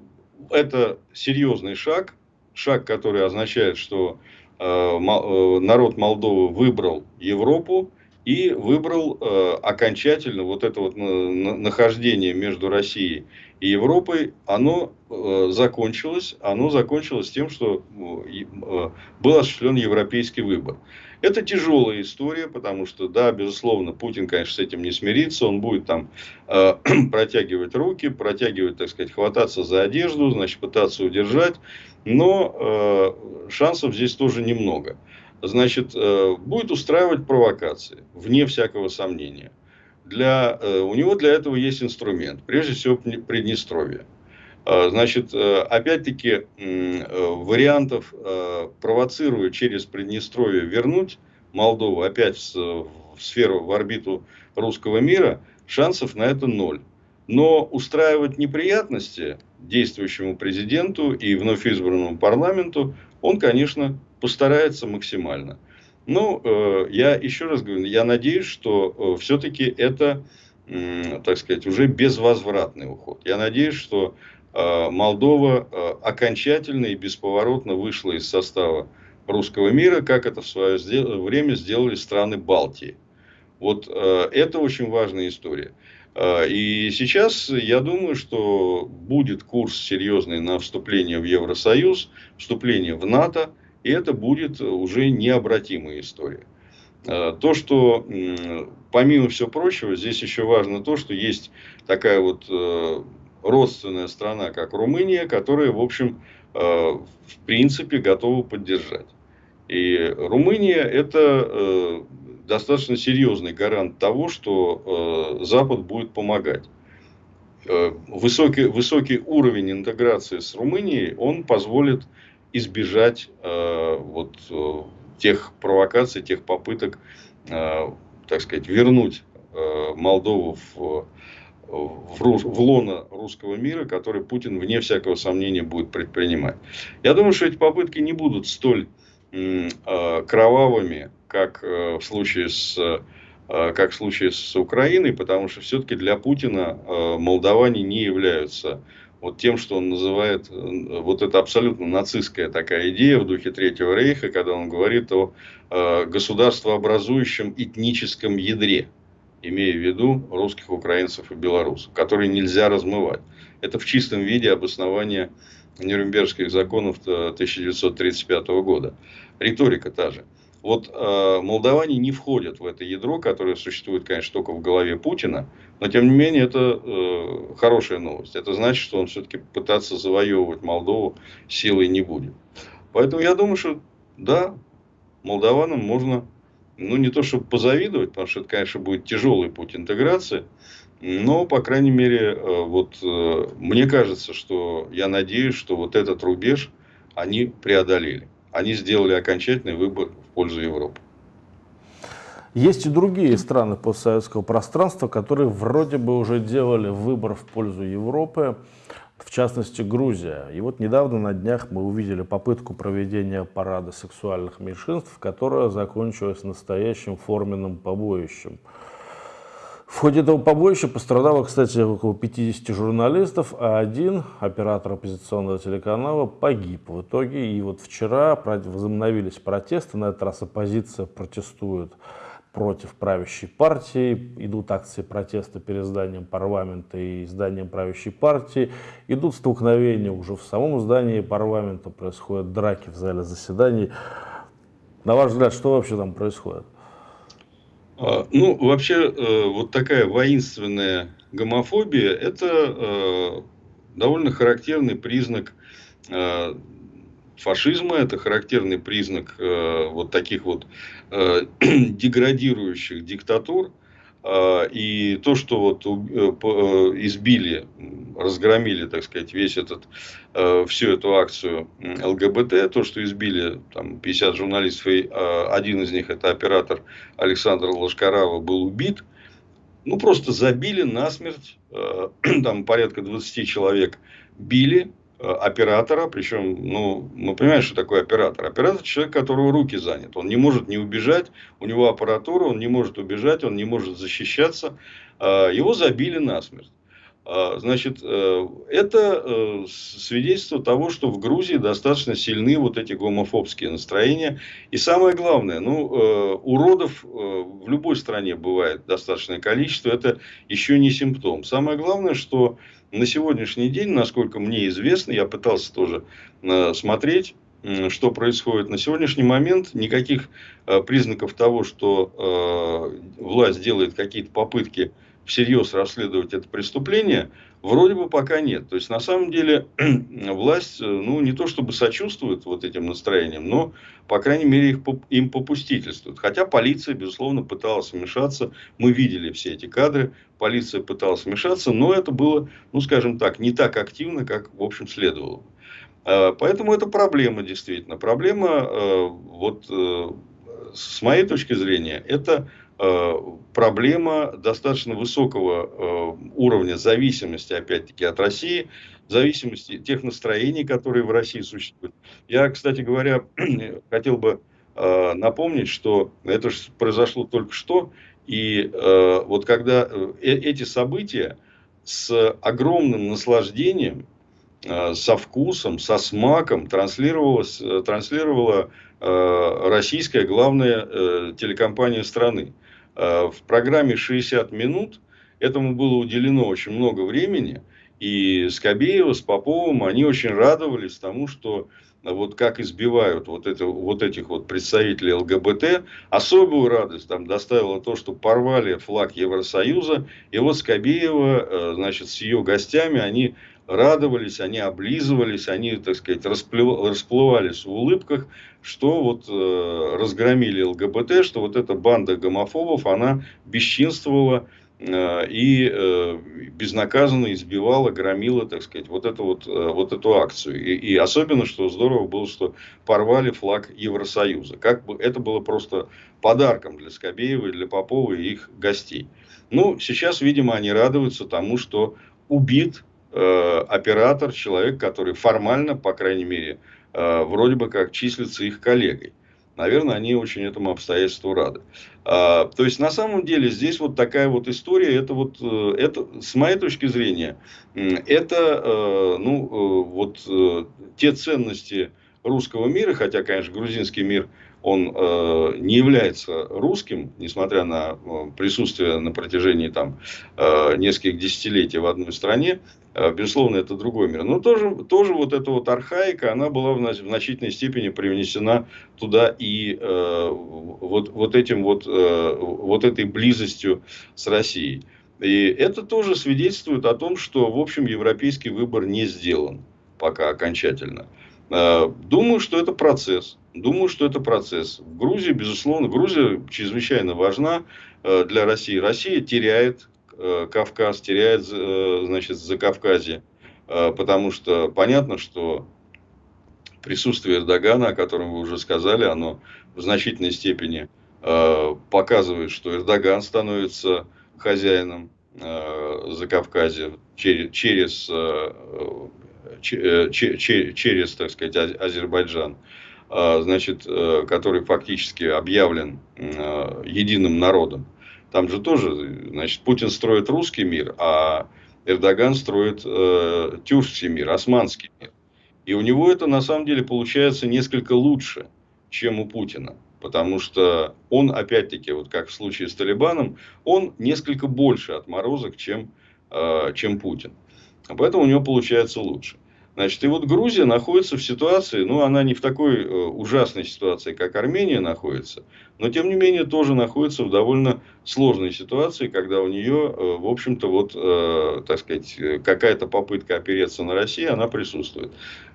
это серьезный шаг. Шаг, который означает, что э, э, народ Молдовы выбрал Европу и выбрал окончательно вот это вот нахождение между Россией и Европой, оно закончилось. Оно закончилось тем, что был осуществлен европейский выбор. Это тяжелая история, потому что, да, безусловно, Путин, конечно, с этим не смирится. Он будет там э, (clears throat) протягивать руки, протягивать, так сказать, хвататься за одежду, значит, пытаться удержать. Но э, шансов здесь тоже немного. значит, будет устраивать провокации, вне всякого сомнения. Для, у него для этого есть инструмент, прежде всего Приднестровье. Значит, опять-таки, вариантов провоцируя через Приднестровье вернуть Молдову опять в сферу, в орбиту русского мира, шансов на это ноль. Но устраивать неприятности действующему президенту и вновь избранному парламенту он, конечно, постарается максимально. Но э, я еще раз говорю, я надеюсь, что э, все-таки это, э, так сказать, уже безвозвратный уход. Я надеюсь, что э, Молдова э, окончательно и бесповоротно вышла из состава русского мира, как это в свое время сделали страны Балтии. Вот э, это очень важная история. Э, и сейчас я думаю, что будет курс серьезный на вступление в Евросоюз, вступление в НАТО, и это будет уже необратимая история. Э, то, что помимо всего прочего, здесь еще важно то, что есть такая вот родственная страна, как Румыния, которая, в общем, в принципе готова поддержать. И Румыния это достаточно серьезный гарант того, что э, Запад будет помогать. Э, высокий, высокий уровень интеграции с Румынией, он позволит избежать э, вот, э, тех провокаций, тех попыток, э, так сказать, вернуть э, Молдову в, в, в лоно русского мира, который Путин, вне всякого сомнения, будет предпринимать. Я думаю, что эти попытки не будут столь э, кровавыми, как э, в случае с э, как в случае с Украиной, потому что все-таки для Путина э, молдаване не являются вот тем, что он называет, вот это абсолютно нацистская такая идея в духе Третьего Рейха, когда он говорит о государствообразующем этническом ядре, имея в виду русских, украинцев и белорусов, которые нельзя размывать. Это в чистом виде обоснование Нюрнбергских законов 1935 года. Риторика та же. Вот э, молдаване не входят в это ядро, которое существует, конечно, только в голове Путина, но тем не менее это э, хорошая новость. Это значит, что он все-таки пытаться завоевывать Молдову силой не будет. Поэтому я думаю, что да, молдаванам можно, ну не то чтобы позавидовать, потому что это, конечно, будет тяжелый путь интеграции, но, по крайней мере, э, вот э, мне кажется, что я надеюсь, что вот этот рубеж они преодолели. Они сделали окончательный выбор пользу Европы. Есть и другие страны постсоветского пространства, которые вроде бы уже делали выбор в пользу Европы, в частности Грузия. И вот недавно на днях мы увидели попытку проведения парада сексуальных меньшинств, которая закончилась настоящим форменным побоищем. В ходе этого побоища пострадало, кстати, около 50 журналистов, а один, оператор оппозиционного телеканала, погиб в итоге. И вот вчера возобновились протесты, на этот раз оппозиция протестует против правящей партии, идут акции протеста перед зданием парламента и зданием правящей партии, идут столкновения уже в самом здании парламента, происходят драки в зале заседаний. На ваш взгляд, что вообще там происходит? А, ну, вообще, э, вот такая воинственная гомофобия – это э, довольно характерный признак э, фашизма, это характерный признак вот таких вот (clears throat) деградирующих диктатур – а, и то, что вот э, э, избили, разгромили, так сказать, весь этот, э, всю эту акцию ЛГБТ, то, что избили там 50 журналистов, и один из них, это оператор Александр Лошкарава, был убит, ну, просто забили насмерть, (clears throat) там порядка 20 человек били, Э, оператора, причем, ну, мы понимаем, что такое оператор. Оператор – человек, которого руки занят. Он не может не убежать, у него аппаратура, он не может убежать, он не может защищаться. Э, его забили насмерть. Э, значит, это свидетельство того, что в Грузии достаточно сильны вот эти гомофобские настроения. И самое главное, ну, уродов в любой стране бывает достаточное количество. Это еще не симптом. Самое главное, что на сегодняшний день, насколько мне известно, я пытался тоже э, смотреть, что происходит. На сегодняшний момент никаких э, признаков того, что э, власть делает какие-то попытки всерьез расследовать это преступление, вроде бы пока нет. То есть, на самом деле, (clears throat) власть, ну, не то чтобы сочувствует вот этим настроениям, но, по крайней мере, их, им попустительствует. Хотя полиция, безусловно, пыталась вмешаться. Мы видели все эти кадры. Полиция пыталась вмешаться, но это было, ну, скажем так, не так активно, как, в общем, следовало. А, поэтому это проблема, действительно. Проблема, э, вот, э, с моей точки зрения, это Э, проблема достаточно высокого э, уровня зависимости, опять-таки, от России, зависимости тех настроений, которые в России существуют. Я, кстати говоря, (clears throat) хотел бы э, напомнить, что это же произошло только что, и вот когда эти события с огромным наслаждением, со вкусом, со смаком транслировалась, транслировала российская главная телекомпания страны. Э, в программе 60 минут этому было уделено очень много времени. И Скобеева с Поповым, они очень радовались тому, что вот как избивают вот, это, вот этих вот представителей ЛГБТ. Особую радость там доставило то, что порвали флаг Евросоюза. И вот Скобеева, э, значит, с ее гостями, они радовались, они облизывались, они, так сказать, расплывались в улыбках, что вот э, разгромили ЛГБТ, что вот эта банда гомофобов, она бесчинствовала э, и э, безнаказанно избивала, громила, так сказать, вот эту, вот, э, вот эту акцию. И, и особенно, что здорово было, что порвали флаг Евросоюза. Как бы это было просто подарком для Скобеева, для Попова и их гостей. Ну, сейчас, видимо, они радуются тому, что убит оператор, человек, который формально, по крайней мере, э, вроде бы как числится их коллегой. Наверное, они очень этому обстоятельству рады. А, то есть, на самом деле, здесь вот такая вот история, это вот, э, это, с моей точки зрения, это, ну, вот те ценности русского мира, хотя, конечно, грузинский мир, он не является русским, несмотря на присутствие на протяжении там нескольких десятилетий в одной стране, Э, безусловно, это другой мир. Но тоже, тоже вот эта вот архаика, она была в значительной степени привнесена туда и э, вот, вот этим вот, э, вот этой близостью с Россией. И это тоже свидетельствует о том, что, в общем, европейский выбор не сделан пока окончательно. Э, думаю, что это процесс. Думаю, что это процесс. В Грузии, безусловно, Грузия чрезвычайно важна э, для России. Россия теряет Кавказ, теряет, э, значит, за Кавказе. Э, потому что понятно, что присутствие Эрдогана, о котором вы уже сказали, оно в значительной степени показывает, что Эрдоган становится хозяином за Кавказе через, через, через, так сказать, Азербайджан, значит, который фактически объявлен единым народом. Там же тоже, значит, Путин строит русский мир, а Эрдоган строит э, тюркский мир, османский мир. И у него это на самом деле получается несколько лучше, чем у Путина. Потому что он, опять-таки, вот как в случае с Талибаном, он несколько больше отморозок, чем, э, чем Путин. Поэтому у него получается лучше. Значит, и вот Грузия находится в ситуации, ну, она не в такой э, ужасной ситуации, как Армения находится, но, тем не менее, тоже находится в довольно сложной ситуации, когда у нее, э, в общем-то, вот, э, так сказать, какая-то попытка опереться на Россию, она присутствует.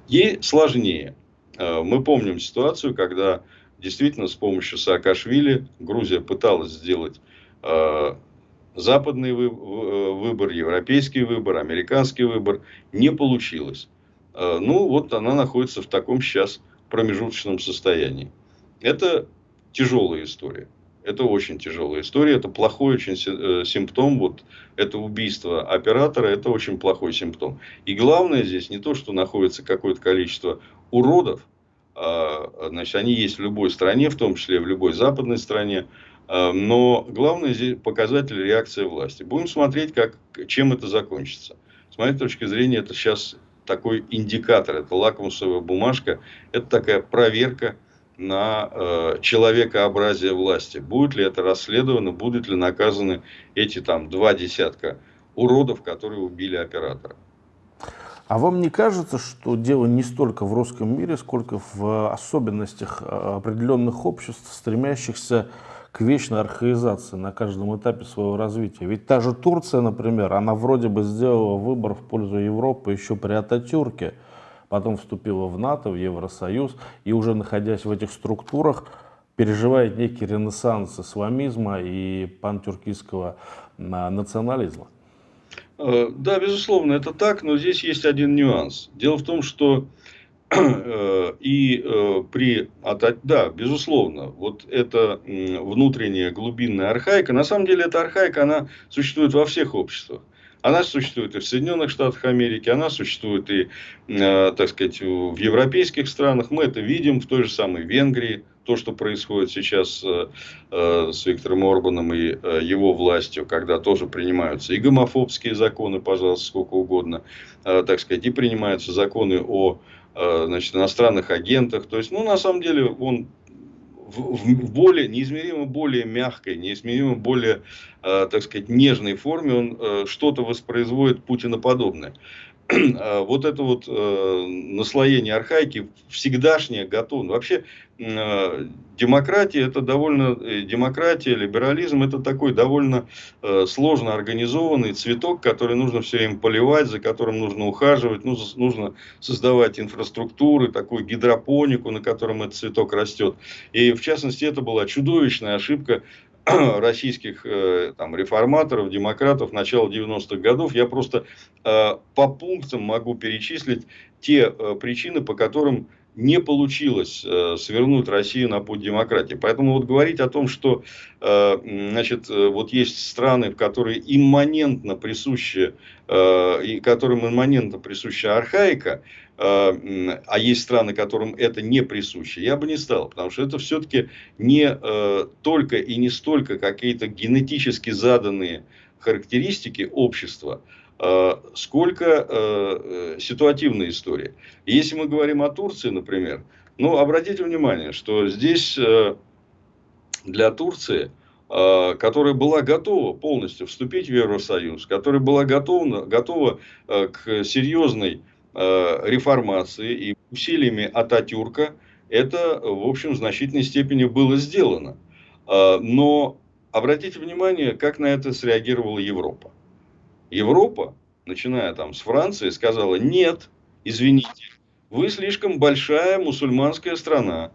Ей сложнее. Мы помним ситуацию, когда действительно с помощью Саакашвили Грузия пыталась сделать западный вы, выбор, европейский выбор, американский выбор. Не получилось. Э, ну, вот она находится в таком сейчас промежуточном состоянии. Это тяжелая история. Это очень тяжелая история, это плохой очень э, симптом, вот это убийство оператора, это очень плохой симптом. И главное здесь не то, что находится какое-то количество уродов, а, значит, они есть в любой стране, в том числе в любой западной стране, а, но главное здесь показатель реакции власти. Будем смотреть, как, чем это закончится. С моей точки зрения, это сейчас такой индикатор, это лакмусовая бумажка, это такая проверка на э, человекообразие власти. Будет ли это расследовано, будут ли наказаны эти там два десятка уродов, которые убили оператора. А вам не кажется, что дело не столько в русском мире, сколько в особенностях э, определенных обществ, стремящихся к вечной архаизации на каждом этапе своего развития. Ведь та же Турция, например, она вроде бы сделала выбор в пользу Европы еще при Ататюрке, потом вступила в НАТО, в Евросоюз, и уже находясь в этих структурах, переживает некий ренессанс исламизма и пантюркистского а, национализма. Э, да, безусловно, это так, но здесь есть один нюанс. Дело в том, что и э, при... Да, безусловно, вот эта внутренняя глубинная архаика, на самом деле эта архаика, она существует во всех обществах. Она существует и в Соединенных Штатах Америки, она существует и, так сказать, в европейских странах. Мы это видим в той же самой Венгрии то, что происходит сейчас э, э, с Виктором Орбаном и э, его властью, когда тоже принимаются и гомофобские законы, пожалуйста, сколько угодно, так сказать, и принимаются законы о значит, иностранных агентах. То есть, ну, на самом деле, он в более, неизмеримо более мягкой, неизмеримо более, так сказать, нежной форме он что-то воспроизводит Путиноподобное. А, (clears throat) вот это вот э, наслоение архаики всегдашнее готово. Вообще э, демократия это довольно э, демократия, либерализм это такой довольно сложно организованный цветок, который нужно все время поливать, за которым нужно ухаживать, нужно, нужно создавать инфраструктуры, такую гидропонику, на котором этот цветок растет. И в частности это была чудовищная ошибка (clears throat) российских э, там, реформаторов, демократов начала 90-х годов. Я просто э, по пунктам могу перечислить те э, причины, по которым не получилось свернуть Россию на путь демократии. Поэтому вот говорить о том, что значит, вот есть страны, в которые имманентно присуща, и которым имманентно присуща архаика, а есть страны, которым это не присуще, я бы не стал. Потому что это все-таки не э, только и не столько какие-то генетически заданные характеристики общества, Э, сколько э, э, ситуативная история. Если мы говорим о Турции, например, ну, обратите внимание, что здесь для Турции, которая была готова полностью вступить в Евросоюз, которая была готова, готова к серьезной реформации и усилиями Ататюрка, это, в общем, в значительной степени было сделано. Но обратите внимание, как на это среагировала Европа. Европа, начиная там с Франции, сказала, нет, извините, вы слишком большая мусульманская страна.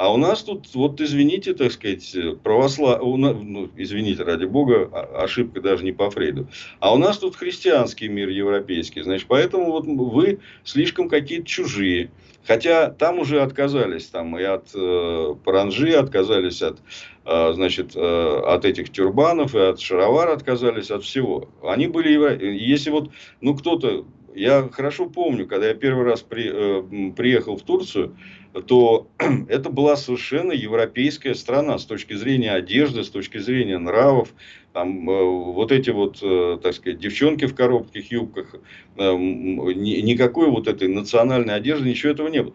А у нас тут, вот извините, так сказать, православ... ну, извините, ради бога, ошибка даже не по Фрейду. А у нас тут христианский мир европейский. Значит, поэтому вот вы слишком какие-то чужие. Хотя там уже отказались там и от э, паранжи, отказались от, э, значит, э, от этих тюрбанов, и от шаровар отказались от всего. Они были, если вот, ну кто-то, я хорошо помню, когда я первый раз при, э, приехал в Турцию, то (clears throat) это была совершенно европейская страна с точки зрения одежды, с точки зрения нравов. Там, э, вот эти вот, э, так сказать, девчонки в коротких юбках, э, никакой вот этой национальной одежды, ничего этого не было.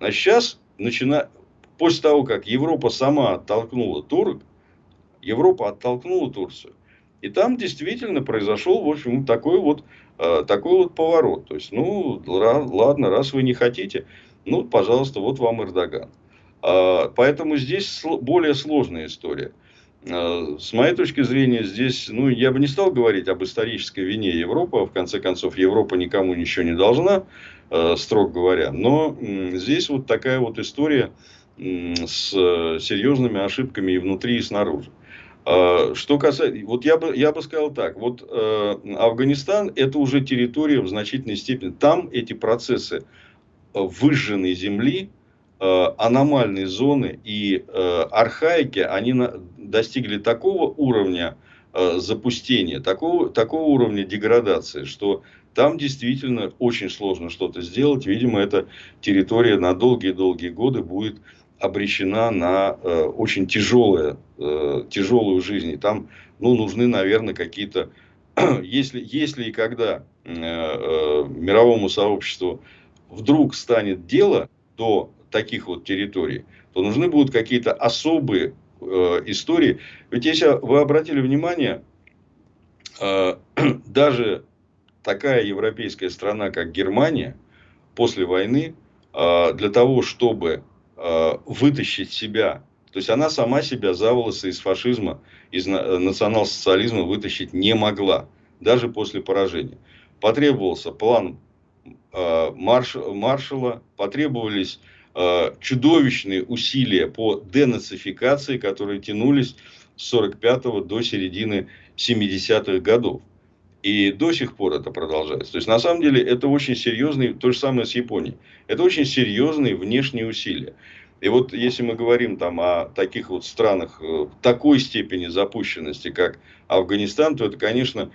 А сейчас, начина... после того, как Европа сама оттолкнула турок, Европа оттолкнула Турцию. И там действительно произошел, в общем, такой вот, такой вот поворот. То есть, ну, ладно, раз вы не хотите, ну, пожалуйста, вот вам Эрдоган. А, поэтому здесь более сложная история. А, с моей точки зрения, здесь, ну, я бы не стал говорить об исторической вине Европы. В конце концов, Европа никому ничего не должна, а, строго говоря. Но здесь вот такая вот история с серьезными ошибками и внутри, и снаружи. Что касается, вот я бы, я бы сказал так, вот э, Афганистан это уже территория в значительной степени, там эти процессы выжженной земли, э, аномальные зоны и э, архаики, они достигли такого уровня э, запустения, такого, такого уровня деградации, что там действительно очень сложно что-то сделать. Видимо, эта территория на долгие-долгие годы будет обречена на очень тяжелое, тяжелую жизнь. И там ну, нужны, наверное, какие-то... (clears throat) Если, если и когда мировому сообществу вдруг станет дело до таких вот территорий, то нужны будут какие-то особые э, истории. Ведь если вы обратили внимание, э, (clears throat) даже такая европейская страна, как Германия, после войны, э, для того, чтобы э, вытащить себя То есть она сама себя за волосы из фашизма, из национал-социализма вытащить не могла, даже после поражения. Потребовался план э, марш, маршала, потребовались э, чудовищные усилия по денацификации, которые тянулись с 45 до середины 70-х годов. И до сих пор это продолжается. То есть, на самом деле, это очень серьезные, то же самое с Японией, это очень серьезные внешние усилия. И вот если мы говорим там о таких вот странах э, такой степени запущенности, как Афганистан, то это, конечно,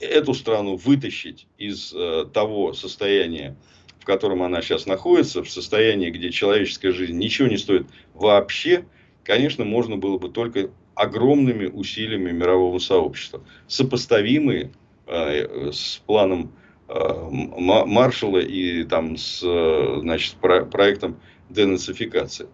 эту страну вытащить из э, того состояния, в котором она сейчас находится, в состоянии, где человеческая жизнь ничего не стоит вообще, конечно, можно было бы только огромными усилиями мирового сообщества, сопоставимые э, с планом э, Маршалла и там с значит, про, проектом денацификации.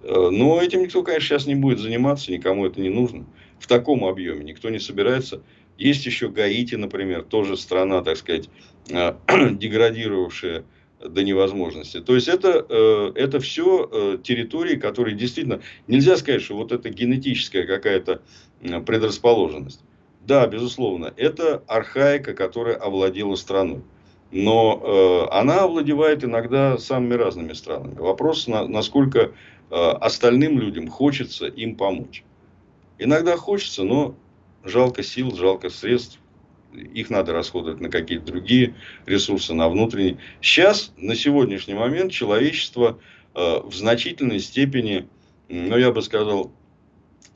Но этим никто, конечно, сейчас не будет заниматься, никому это не нужно. В таком объеме никто не собирается. Есть еще Гаити, например, тоже страна, так сказать, э, (clears throat) деградировавшая до невозможности. То есть это, э, это все э, территории, которые действительно нельзя сказать, что вот это генетическая какая-то предрасположенность. Да, безусловно, это архаика, которая овладела страной. Но она овладевает иногда самыми разными странами. Вопрос, на, насколько остальным людям хочется им помочь. Иногда хочется, но жалко сил, жалко средств их надо расходовать на какие-то другие ресурсы, на внутренние. Сейчас, на сегодняшний момент, человечество э, в значительной степени, ну, я бы сказал,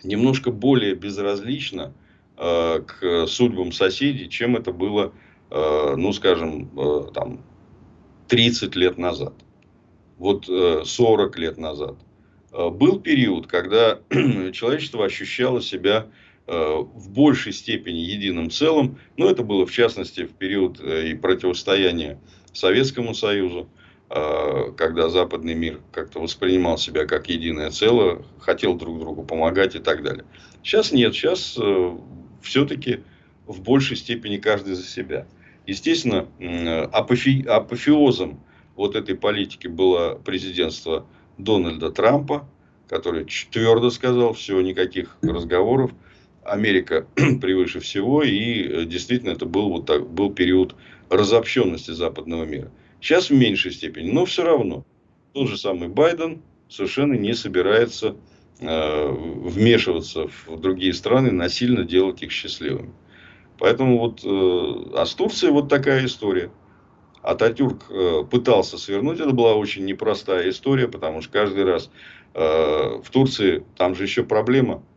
немножко более безразлично э, к судьбам соседей, чем это было, э, ну, скажем, э, там, 30 лет назад. Вот э, 40 лет назад. Э, был период, когда (clears throat) человечество ощущало себя в большей степени единым целым. Но это было, в частности, в период э, и противостояния Советскому Союзу, э, когда западный мир как-то воспринимал себя как единое целое, хотел друг другу помогать и так далее. Сейчас нет, сейчас все-таки в большей степени каждый за себя. Естественно, апофи, апофеозом вот этой политики было президентство Дональда Трампа, который твердо сказал, все, никаких разговоров, Америка (clears throat) превыше всего, и э, действительно это был, вот так, был период разобщенности западного мира. Сейчас в меньшей степени, но все равно. Тот же самый Байден совершенно не собирается э, вмешиваться в другие страны, насильно делать их счастливыми. Поэтому вот, э, а с Турцией вот такая история. Ататюрк э, пытался свернуть, это была очень непростая история, потому что каждый раз э, в Турции, там же еще проблема –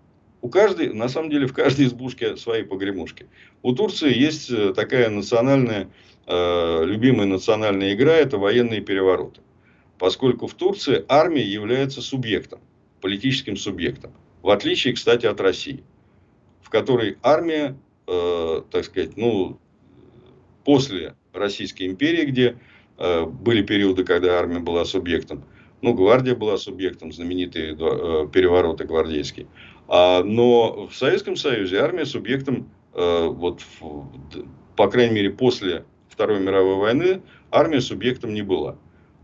у каждой, на самом деле, в каждой избушке свои погремушки. У Турции есть э, такая национальная, э, любимая национальная игра, это военные перевороты. Поскольку в Турции армия является субъектом, политическим субъектом. В отличие, кстати, от России, в которой армия, э, так сказать, ну, после Российской империи, где э, были периоды, когда армия была субъектом, ну, гвардия была субъектом, знаменитые э, перевороты гвардейские. А, но в Советском Союзе армия субъектом, э, вот, по крайней мере, после Второй мировой войны, армия субъектом не была.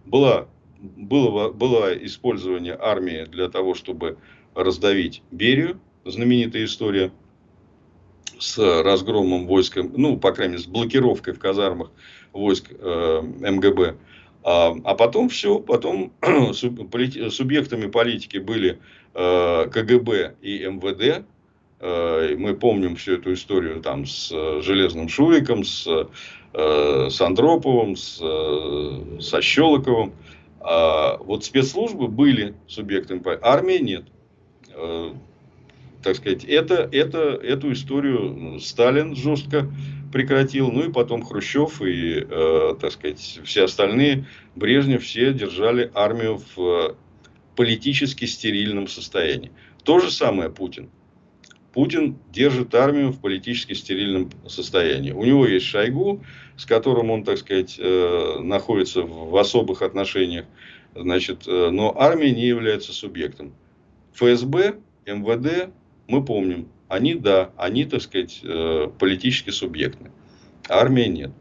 Была, было, было использование армии для того, чтобы раздавить Берию, знаменитая история с разгромом войска, ну, по крайней мере, с блокировкой в казармах войск э, МГБ. А, а потом все, потом (clears throat) субъектами политики были КГБ и МВД. Э, мы помним всю эту историю там с э, Железным Шуриком, с, с Андроповым, с, со Щелоковым. А вот спецслужбы были субъектами, армии нет. Так сказать, это, это, эту историю Сталин жестко прекратил, ну и потом Хрущев и, э, так сказать, все остальные, Брежнев, все держали армию в политически стерильном состоянии. То же самое Путин. Путин держит армию в политически стерильном состоянии. У него есть Шойгу, с которым он, так сказать, э, находится в особых отношениях. Значит, э, но армия не является субъектом. ФСБ, МВД, мы помним, они, да, они, так сказать, э, политически субъектны. Армия нет.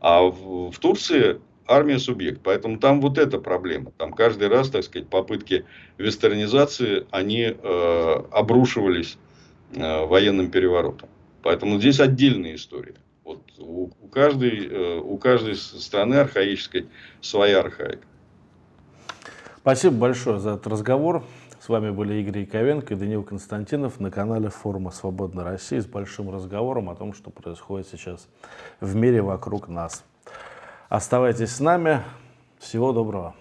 А в, в Турции армия субъект. Поэтому там вот эта проблема. Там каждый раз, так сказать, попытки вестернизации, они э, обрушивались э, военным переворотом. Поэтому здесь отдельная история. Вот у, у, каждой, э, у каждой страны архаической своя архаика. Спасибо большое за этот разговор. С вами были Игорь Яковенко и Даниил Константинов на канале форума «Свободной России» с большим разговором о том, что происходит сейчас в мире вокруг нас. Оставайтесь с нами. Всего доброго.